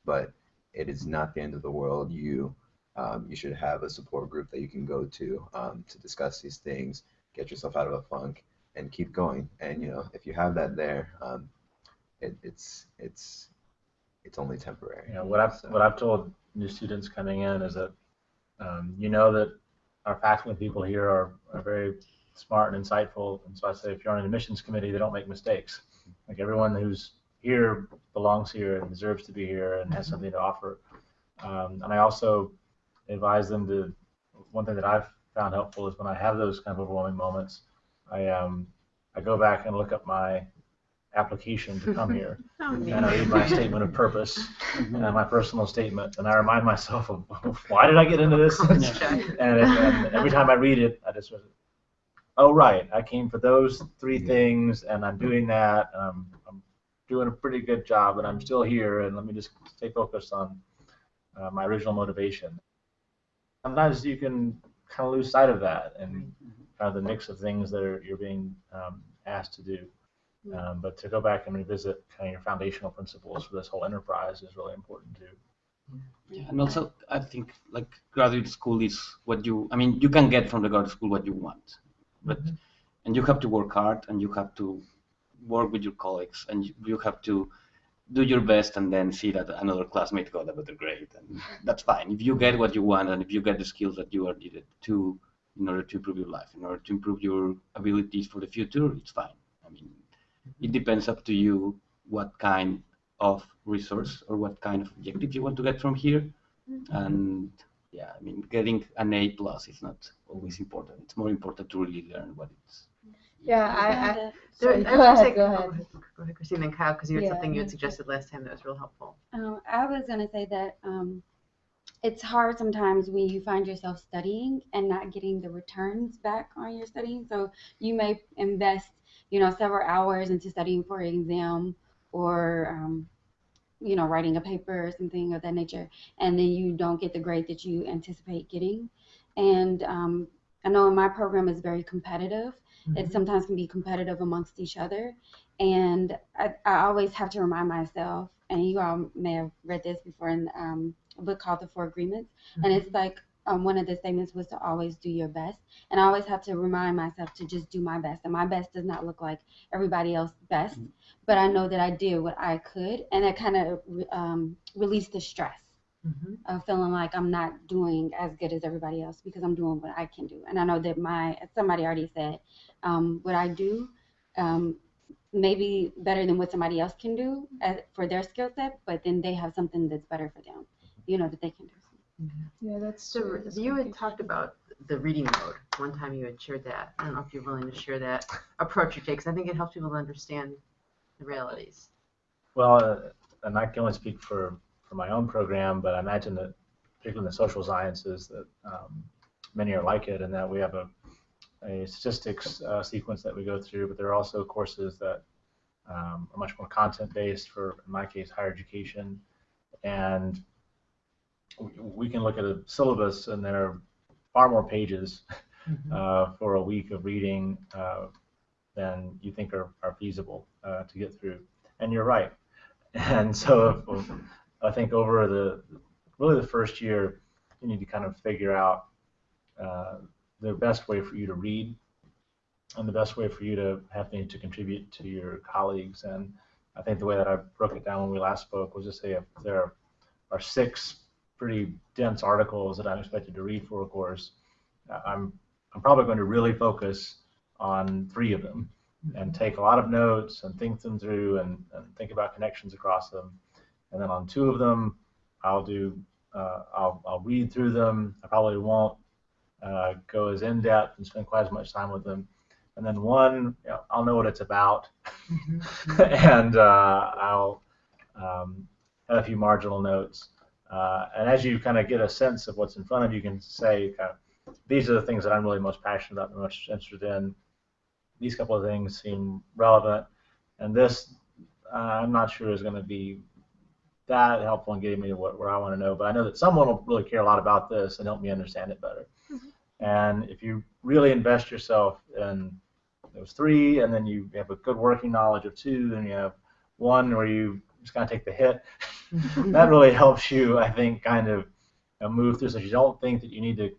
but it is not the end of the world you um, you should have a support group that you can go to um, to discuss these things get yourself out of a funk and keep going and you know if you have that there um, it, it's it's it's only temporary You know, what I've So- what I've told new students coming in is that um, you know that our faculty people here are, are very smart and insightful, and so I say if you're on an admissions committee, they don't make mistakes. Like everyone who's here belongs here and deserves to be here and has something to offer. Um, and I also advise them to one thing that I've found helpful is when I have those kind of overwhelming moments, I um I go back and look up my application to come here, [LAUGHS] Oh, and I read my statement of purpose [LAUGHS] and my personal statement, and I remind myself of [LAUGHS] why did I get into this? Let's and, and every time I read it, I just, oh right, I came for those three things, and I'm doing that. And I'm, I'm doing a pretty good job, and I'm still here. And let me just stay focused on uh, my original motivation. Sometimes you can kind of lose sight of that, and kind of the mix of things that are, you're being um, asked to do. Um, but to go back and revisit kind of your foundational principles for this whole enterprise is really important too. Yeah, and also I think like graduate school is what you I mean you can get from the graduate school what you want, but and you have to work hard and you have to work with your colleagues and you, you have to do your best and then see that another classmate got a better grade and that's fine if you get what you want and if you get the skills that you are needed to in order to improve your life in order to improve your abilities for the future it's fine i mean it depends up to you what kind of resource or what kind of objective you want to get from here and yeah i mean getting an a plus is not always important it's more important to really learn what it's Yeah, I, I There- go was gonna ahead, go oh, ahead. Go ahead, Christine, then Kyle, because you had Yeah. something you had suggested last time that was real helpful. Um, I was going to say that um, it's hard sometimes when you find yourself studying and not getting the returns back on your studying. So you may invest, you know, several hours into studying for an exam or, um, you know, writing a paper or something of that nature, and then you don't get the grade that you anticipate getting. And um, I know my program is very competitive. It sometimes can be competitive amongst each other. And I, I always have to remind myself, and you all may have read this before in um, a book called The Four Agreements. And it's like um, one of the statements was to always do your best. And I always have to remind myself to just do my best. And my best does not look like everybody else's best, but I know that I did what I could. And it kind of um, released the stress Mhm. of feeling like I'm not doing as good as everybody else because I'm doing what I can do. And I know that my somebody already said um, what I do um, may be better than what somebody else can do as, for their skill set, but then they have something that's better for them, you know, that they can do. Yeah, that's So true. You had talked about the reading mode. One time you had shared that. I don't know if you're willing to share that approach you take, because I think it helps people understand the realities. Well, uh, and I can only speak for, for my own program, but I imagine that, particularly in the social sciences, that um, many are like it, and that we have a, a statistics uh, sequence that we go through, but there are also courses that um, are much more content based for, in my case, higher education. And we- we can look at a syllabus, and there are far more pages uh, for a week of reading uh, than you think are, are feasible uh, to get through. And you're right. [LAUGHS] And so I think over the really the first year, you need to kind of figure out uh, the best way for you to read and the best way for you to have things to contribute to your colleagues. And I think the way that I broke it down when we last spoke was to say if there are six pretty dense articles that I'm expected to read for a course, uh, I'm I'm probably going to really focus on three of them and take a lot of notes and think them through and, and think about connections across them. And then on two of them, I'll do uh, I'll, I'll read through them. I probably won't uh, go as in depth and spend quite as much time with them. And then one, you know, I'll know what it's about, [LAUGHS] and uh, I'll um, have a few marginal notes. Uh, and as you kind of get a sense of what's in front of you, you can say, kind of, these are the things that I'm really most passionate about, and most interested in. These couple of things seem relevant, and this uh, I'm not sure is going to be that helpful in getting me to what, where I want to know. But I know that someone will really care a lot about this and help me understand it better. And if you really invest yourself in those three, and then you have a good working knowledge of two, and you have one where you just kind of take the hit, [LAUGHS] that really helps you, I think, kind of uh, move through. So you don't think that you need to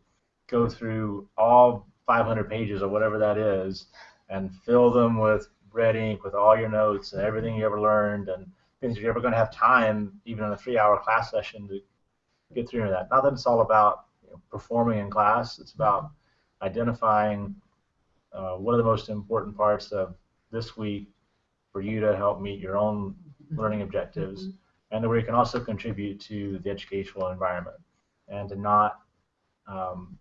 go through all 500 pages or whatever that is and fill them with red ink with all your notes and everything you ever learned and things you're ever going to have time, even in a three-hour class session, to get through that. Not that it's all about performing in class. It's about identifying uh, what are the most important parts of this week for you to help meet your own learning objectives, and where you can also contribute to the educational environment, and to not um,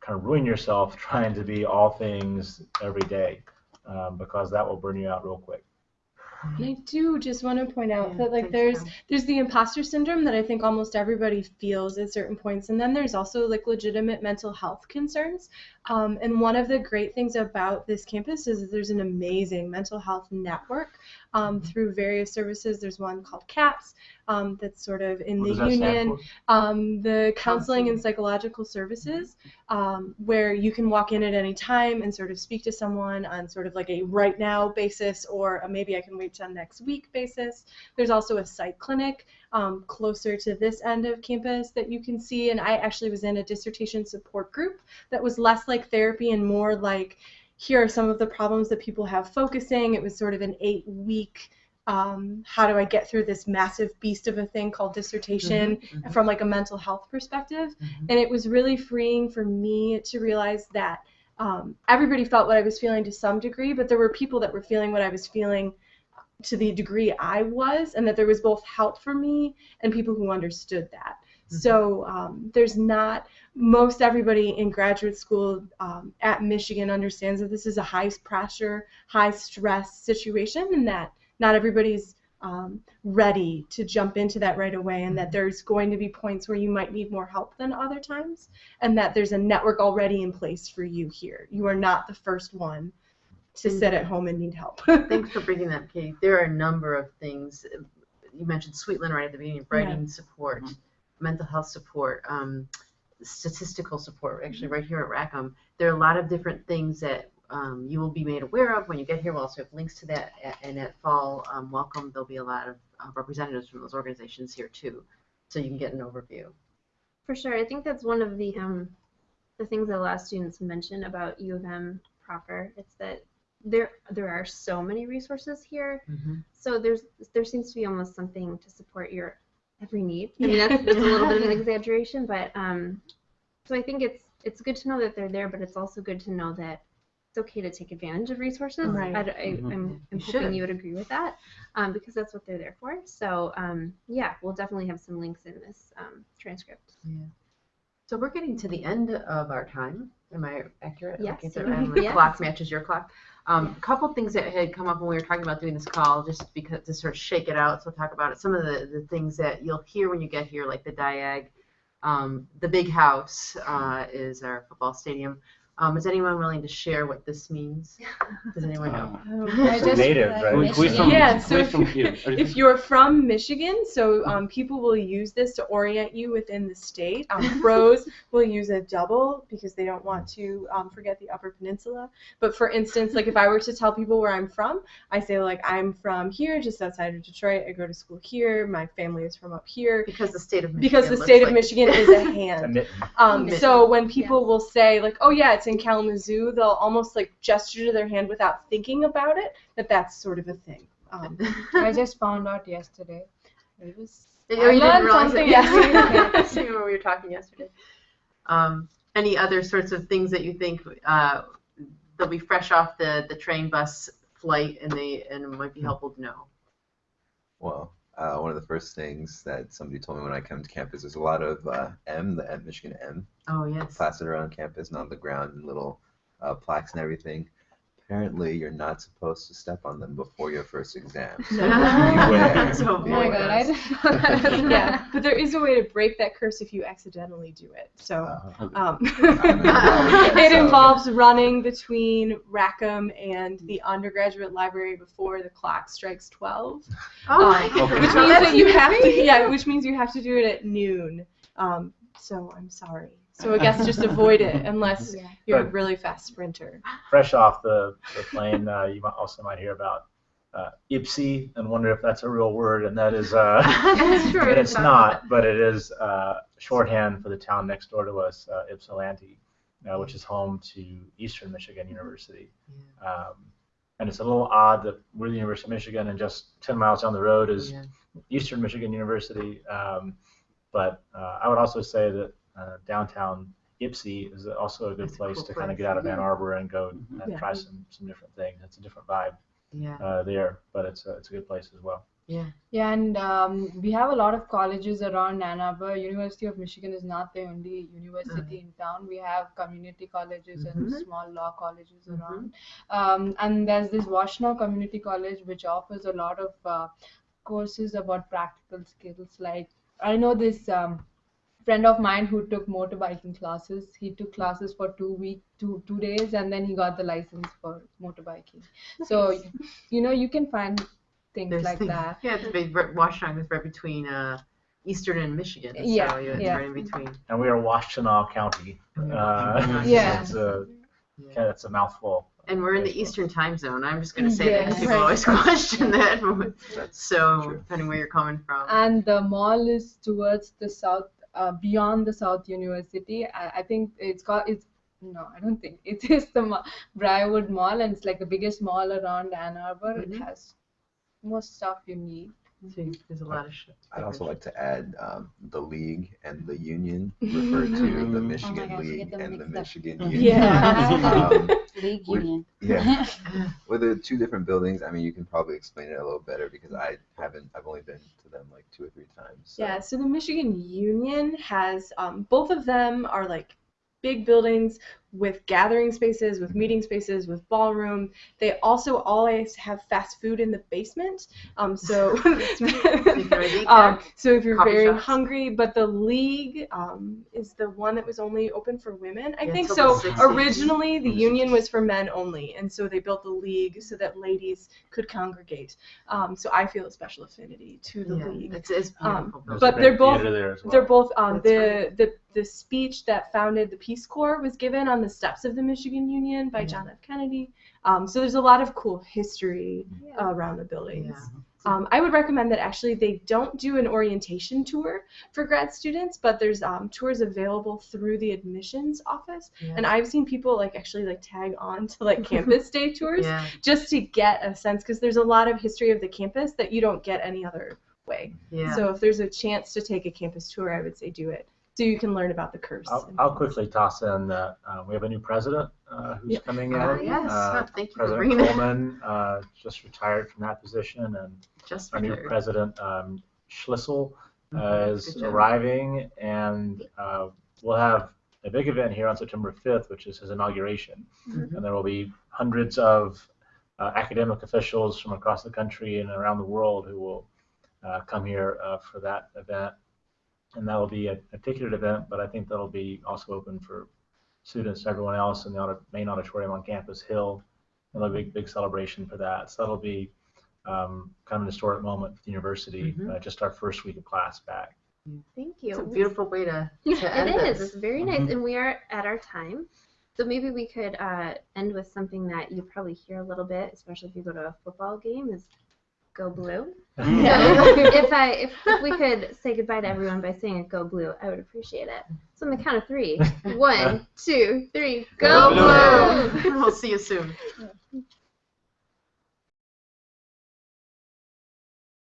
kind of ruin yourself [LAUGHS] trying to be all things every day um, because that will burn you out real quick. And I do just want to point out Yeah, that like there's there's the imposter syndrome that I think almost everybody feels at certain points, and then there's also like legitimate mental health concerns. Um, and one of the great things about this campus is that there's an amazing mental health network um, Mm-hmm. through various services. There's one called CAPS um, that's sort of in What the does that stand union um, the counseling and psychological services, um, where you can walk in at any time and sort of speak to someone on sort of like a right now basis or a maybe I can wait till next week basis. There's also a psych clinic um, closer to this end of campus that you can see, and I actually was in a dissertation support group that was less like therapy and more like here are some of the problems that people have focusing. It was sort of an eight week um, how do I get through this massive beast of a thing called dissertation Mhm. from like a mental health perspective. Mhm. And it was really freeing for me to realize that um, everybody felt what I was feeling to some degree, but there were people that were feeling what I was feeling to the degree I was, and that there was both help for me and people who understood that. Mhm. So um, there's not most everybody in graduate school um, at Michigan understands that this is a high pressure, high stress situation, and that not everybody's um, ready to jump into that right away, and that there's going to be points where you might need more help than other times, and that there's a network already in place for you here. You are not the first one to sit at home and need help. Thanks for bringing that, Katie. There are a number of things. You mentioned Sweetland right at the beginning, writing support, mental health support, um, statistical support, actually right here at Rackham. There are a lot of different things that um, you will be made aware of when you get here. We'll also have links to that, a- and at fall um, welcome, there'll be a lot of uh, representatives from those organizations here too, so you can get an overview. For sure, I think that's one of the um, the things that a lot of students mention about U of M proper. It's that there there are so many resources here, so there's there seems to be almost something to support your every need. I mean, that's, that's a little bit of an [LAUGHS] exaggeration, but um, so I think it's it's good to know that they're there, but it's also good to know that it's okay to take advantage of resources. Right. I, I, am I'm You hoping should. you would agree with that, um, because that's what they're there for. So um, yeah, we'll definitely have some links in this um, transcript. So we're getting to the end of our time. Am I accurate? Yes. Okay, so the Yes. clock matches your clock. Um, A couple things that had come up when we were talking about doing this call, just because to sort of shake it out. So talk about it. Some of the, the things that you'll hear when you get here, like the diag, um, the big house uh, is our football stadium. Um, is anyone willing to share what this means? Does anyone know? Uh, I native, right? who- who is from, Yeah, so if from you're, here? [LAUGHS] if you're from Michigan, so um, people will use this to orient you within the state. Um, [LAUGHS] pros will use a double because they don't want to um, forget the Upper Peninsula. But for instance, like if I were to tell people where I'm from, I say like I'm from here, just outside of Detroit. I go to school here. My family is from up here. Because the state of Michigan. Because the state of like- Michigan is a It's [LAUGHS] a hand. mitten. Um, Mitten. so when people Yes. will say like, "Oh yeah, it's in Kalamazoo," they'll almost like gesture to their hand without thinking about it. That that's sort of a thing. Um, [LAUGHS] I just found out yesterday. It was. Oh, I you didn't learned realize something it? yesterday. Same when we were talking yesterday. Um, any other sorts of things that you think uh, they'll be fresh off the, the train bus flight and they and it might be helpful to know? Well, uh, one of the first things that somebody told me when I come to campus is a lot of uh, M, the M, Michigan M, Oh yes. plastered around campus and on the ground and little uh, plaques and everything. Apparently, you're not supposed to step on them before your first exam. [LAUGHS] So beware. [LAUGHS] So Oh my god, I didn't yeah, but there is a way to break that curse if you accidentally do it. So. Uh, Um, Yeah, [LAUGHS] it so- involves running between Rackham and the undergraduate library before the clock strikes 12. Oh my Um, God. which means that you have to, yeah, which means you have to do it at noon. Um, so I'm sorry. So I guess just avoid it unless [LAUGHS] Yeah. you're a really fast sprinter. Fresh off the, the plane, uh, you might also might hear about uh, Ypsi and wonder if that's a real word, and that is, uh, [LAUGHS] That's [LAUGHS] true. and it's not, but it is uh, shorthand for the town next door to us, uh, Ypsilanti, uh, which is home to Eastern Michigan University. Um, and it's a little odd that we're the University of Michigan, and just 10 miles down the road is Yeah. Eastern Michigan University. Um, but uh, I would also say that uh, downtown Ypsi is also a good It's a place cool to kind of get out of Ann Arbor and go and Yeah. try some, some different things. It's a different vibe Yeah. uh, there, but it's a, it's a good place as well. Yeah. Yeah, and um, we have a lot of colleges around Ann Arbor. University of Michigan is not the only university in town. We have community colleges and Mhm. small law colleges Mhm. around. Um, and there's this Washtenaw Community College, which offers a lot of uh, courses about practical skills. Like I know this um, friend of mine who took motorbiking classes. He took classes for two week, two two days, and then he got the license for motorbiking. So [LAUGHS] you know you can find things There's like things- that. Yeah, the big Washtenaw is right between uh, Eastern and Michigan. Yeah, So yeah, it's yeah. right in between. And we are Washtenaw County. Uh, [LAUGHS] Yeah. It's a, yeah, it's a mouthful. And we're in the Eastern time zone. I'm just going to say that 'cause Yes. people [LAUGHS] Right. always question that. So true. depending where you're coming from. and the mall is towards the south uh, beyond the south university. I, I think it's called it's no i don't think. It is the Ma- briarwood mall and it's like the biggest mall around ann arbor. Mhm. it has most stuff you need So there's a lot of shit. I'd also like to add um, the league and the union [LAUGHS] refer to the Michigan gosh, League them and the mixed up. Michigan. [LAUGHS] [LAUGHS] Union. Yeah. Um, League Would- Union. yeah. With the two different buildings, I mean, you can probably explain it a little better because I haven't, I've only been to them like two or three times. So. Yeah, so the Michigan Union has um, both of them are like big buildings with gathering spaces, with meeting spaces, with ballroom. They also always have fast food in the basement. Um, so, can always eat um, so if you're Coffee very shops. hungry, but the league um, is the one that was only open for women, I Yeah, think. So the originally the union was for men only, and so they built the league so that ladies could congregate. Um, so I feel a special affinity to the Yeah, league. it's, it's Um, beautiful. But they're both- theater there as well. They're both um, That's the, right. the the speech that founded the Peace Corps was given on the steps of the Michigan Union by Yeah. John F. Kennedy. Um, so there's a lot of cool history Yeah. around the buildings. Yeah. Um, I would recommend that actually they don't do an orientation tour for grad students, but there's um, tours available through the admissions office. Yeah. And I've seen people like actually like tag on to like [LAUGHS] campus day tours Yeah, just to get a sense because there's a lot of history of the campus that you don't get any other way. yeah. So if there's a chance to take a campus tour, I would say do it. So you can learn about the curse. I'll, I'll quickly toss in that uh, we have a new president uh, who's Yeah. coming in. Oh, yes. Uh, Oh, thank you for President bringing that. Coleman uh, just retired from that position, and just our new president um, Schlissel uh, Mhm. is arriving, and uh, we'll have a big event here on September 5th, which is his inauguration, Mhm. and there will be hundreds of uh, academic officials from across the country and around the world who will uh, come here uh, for that event. And that will be a, a ticketed event, but I think that'll be also open for students, everyone else in the audit, main auditorium on Campus Hill. And there'll be a big, big celebration for that. So that'll be um, kind of an historic moment for the university, Mhm. uh, just our first week of class back. Thank you. It's a beautiful way to, to [LAUGHS] end It is. this. It's very nice, Mhm. and we are at our time. So maybe we could uh, end with something that you probably hear a little bit, especially if you go to a football game, is "Go Blue." Mm. So [LAUGHS] if I if, if we could say goodbye to everyone by saying "Go Blue," I would appreciate it. So on the count of three, [LAUGHS] one, two, three, Go go, blue. we'll see you soon.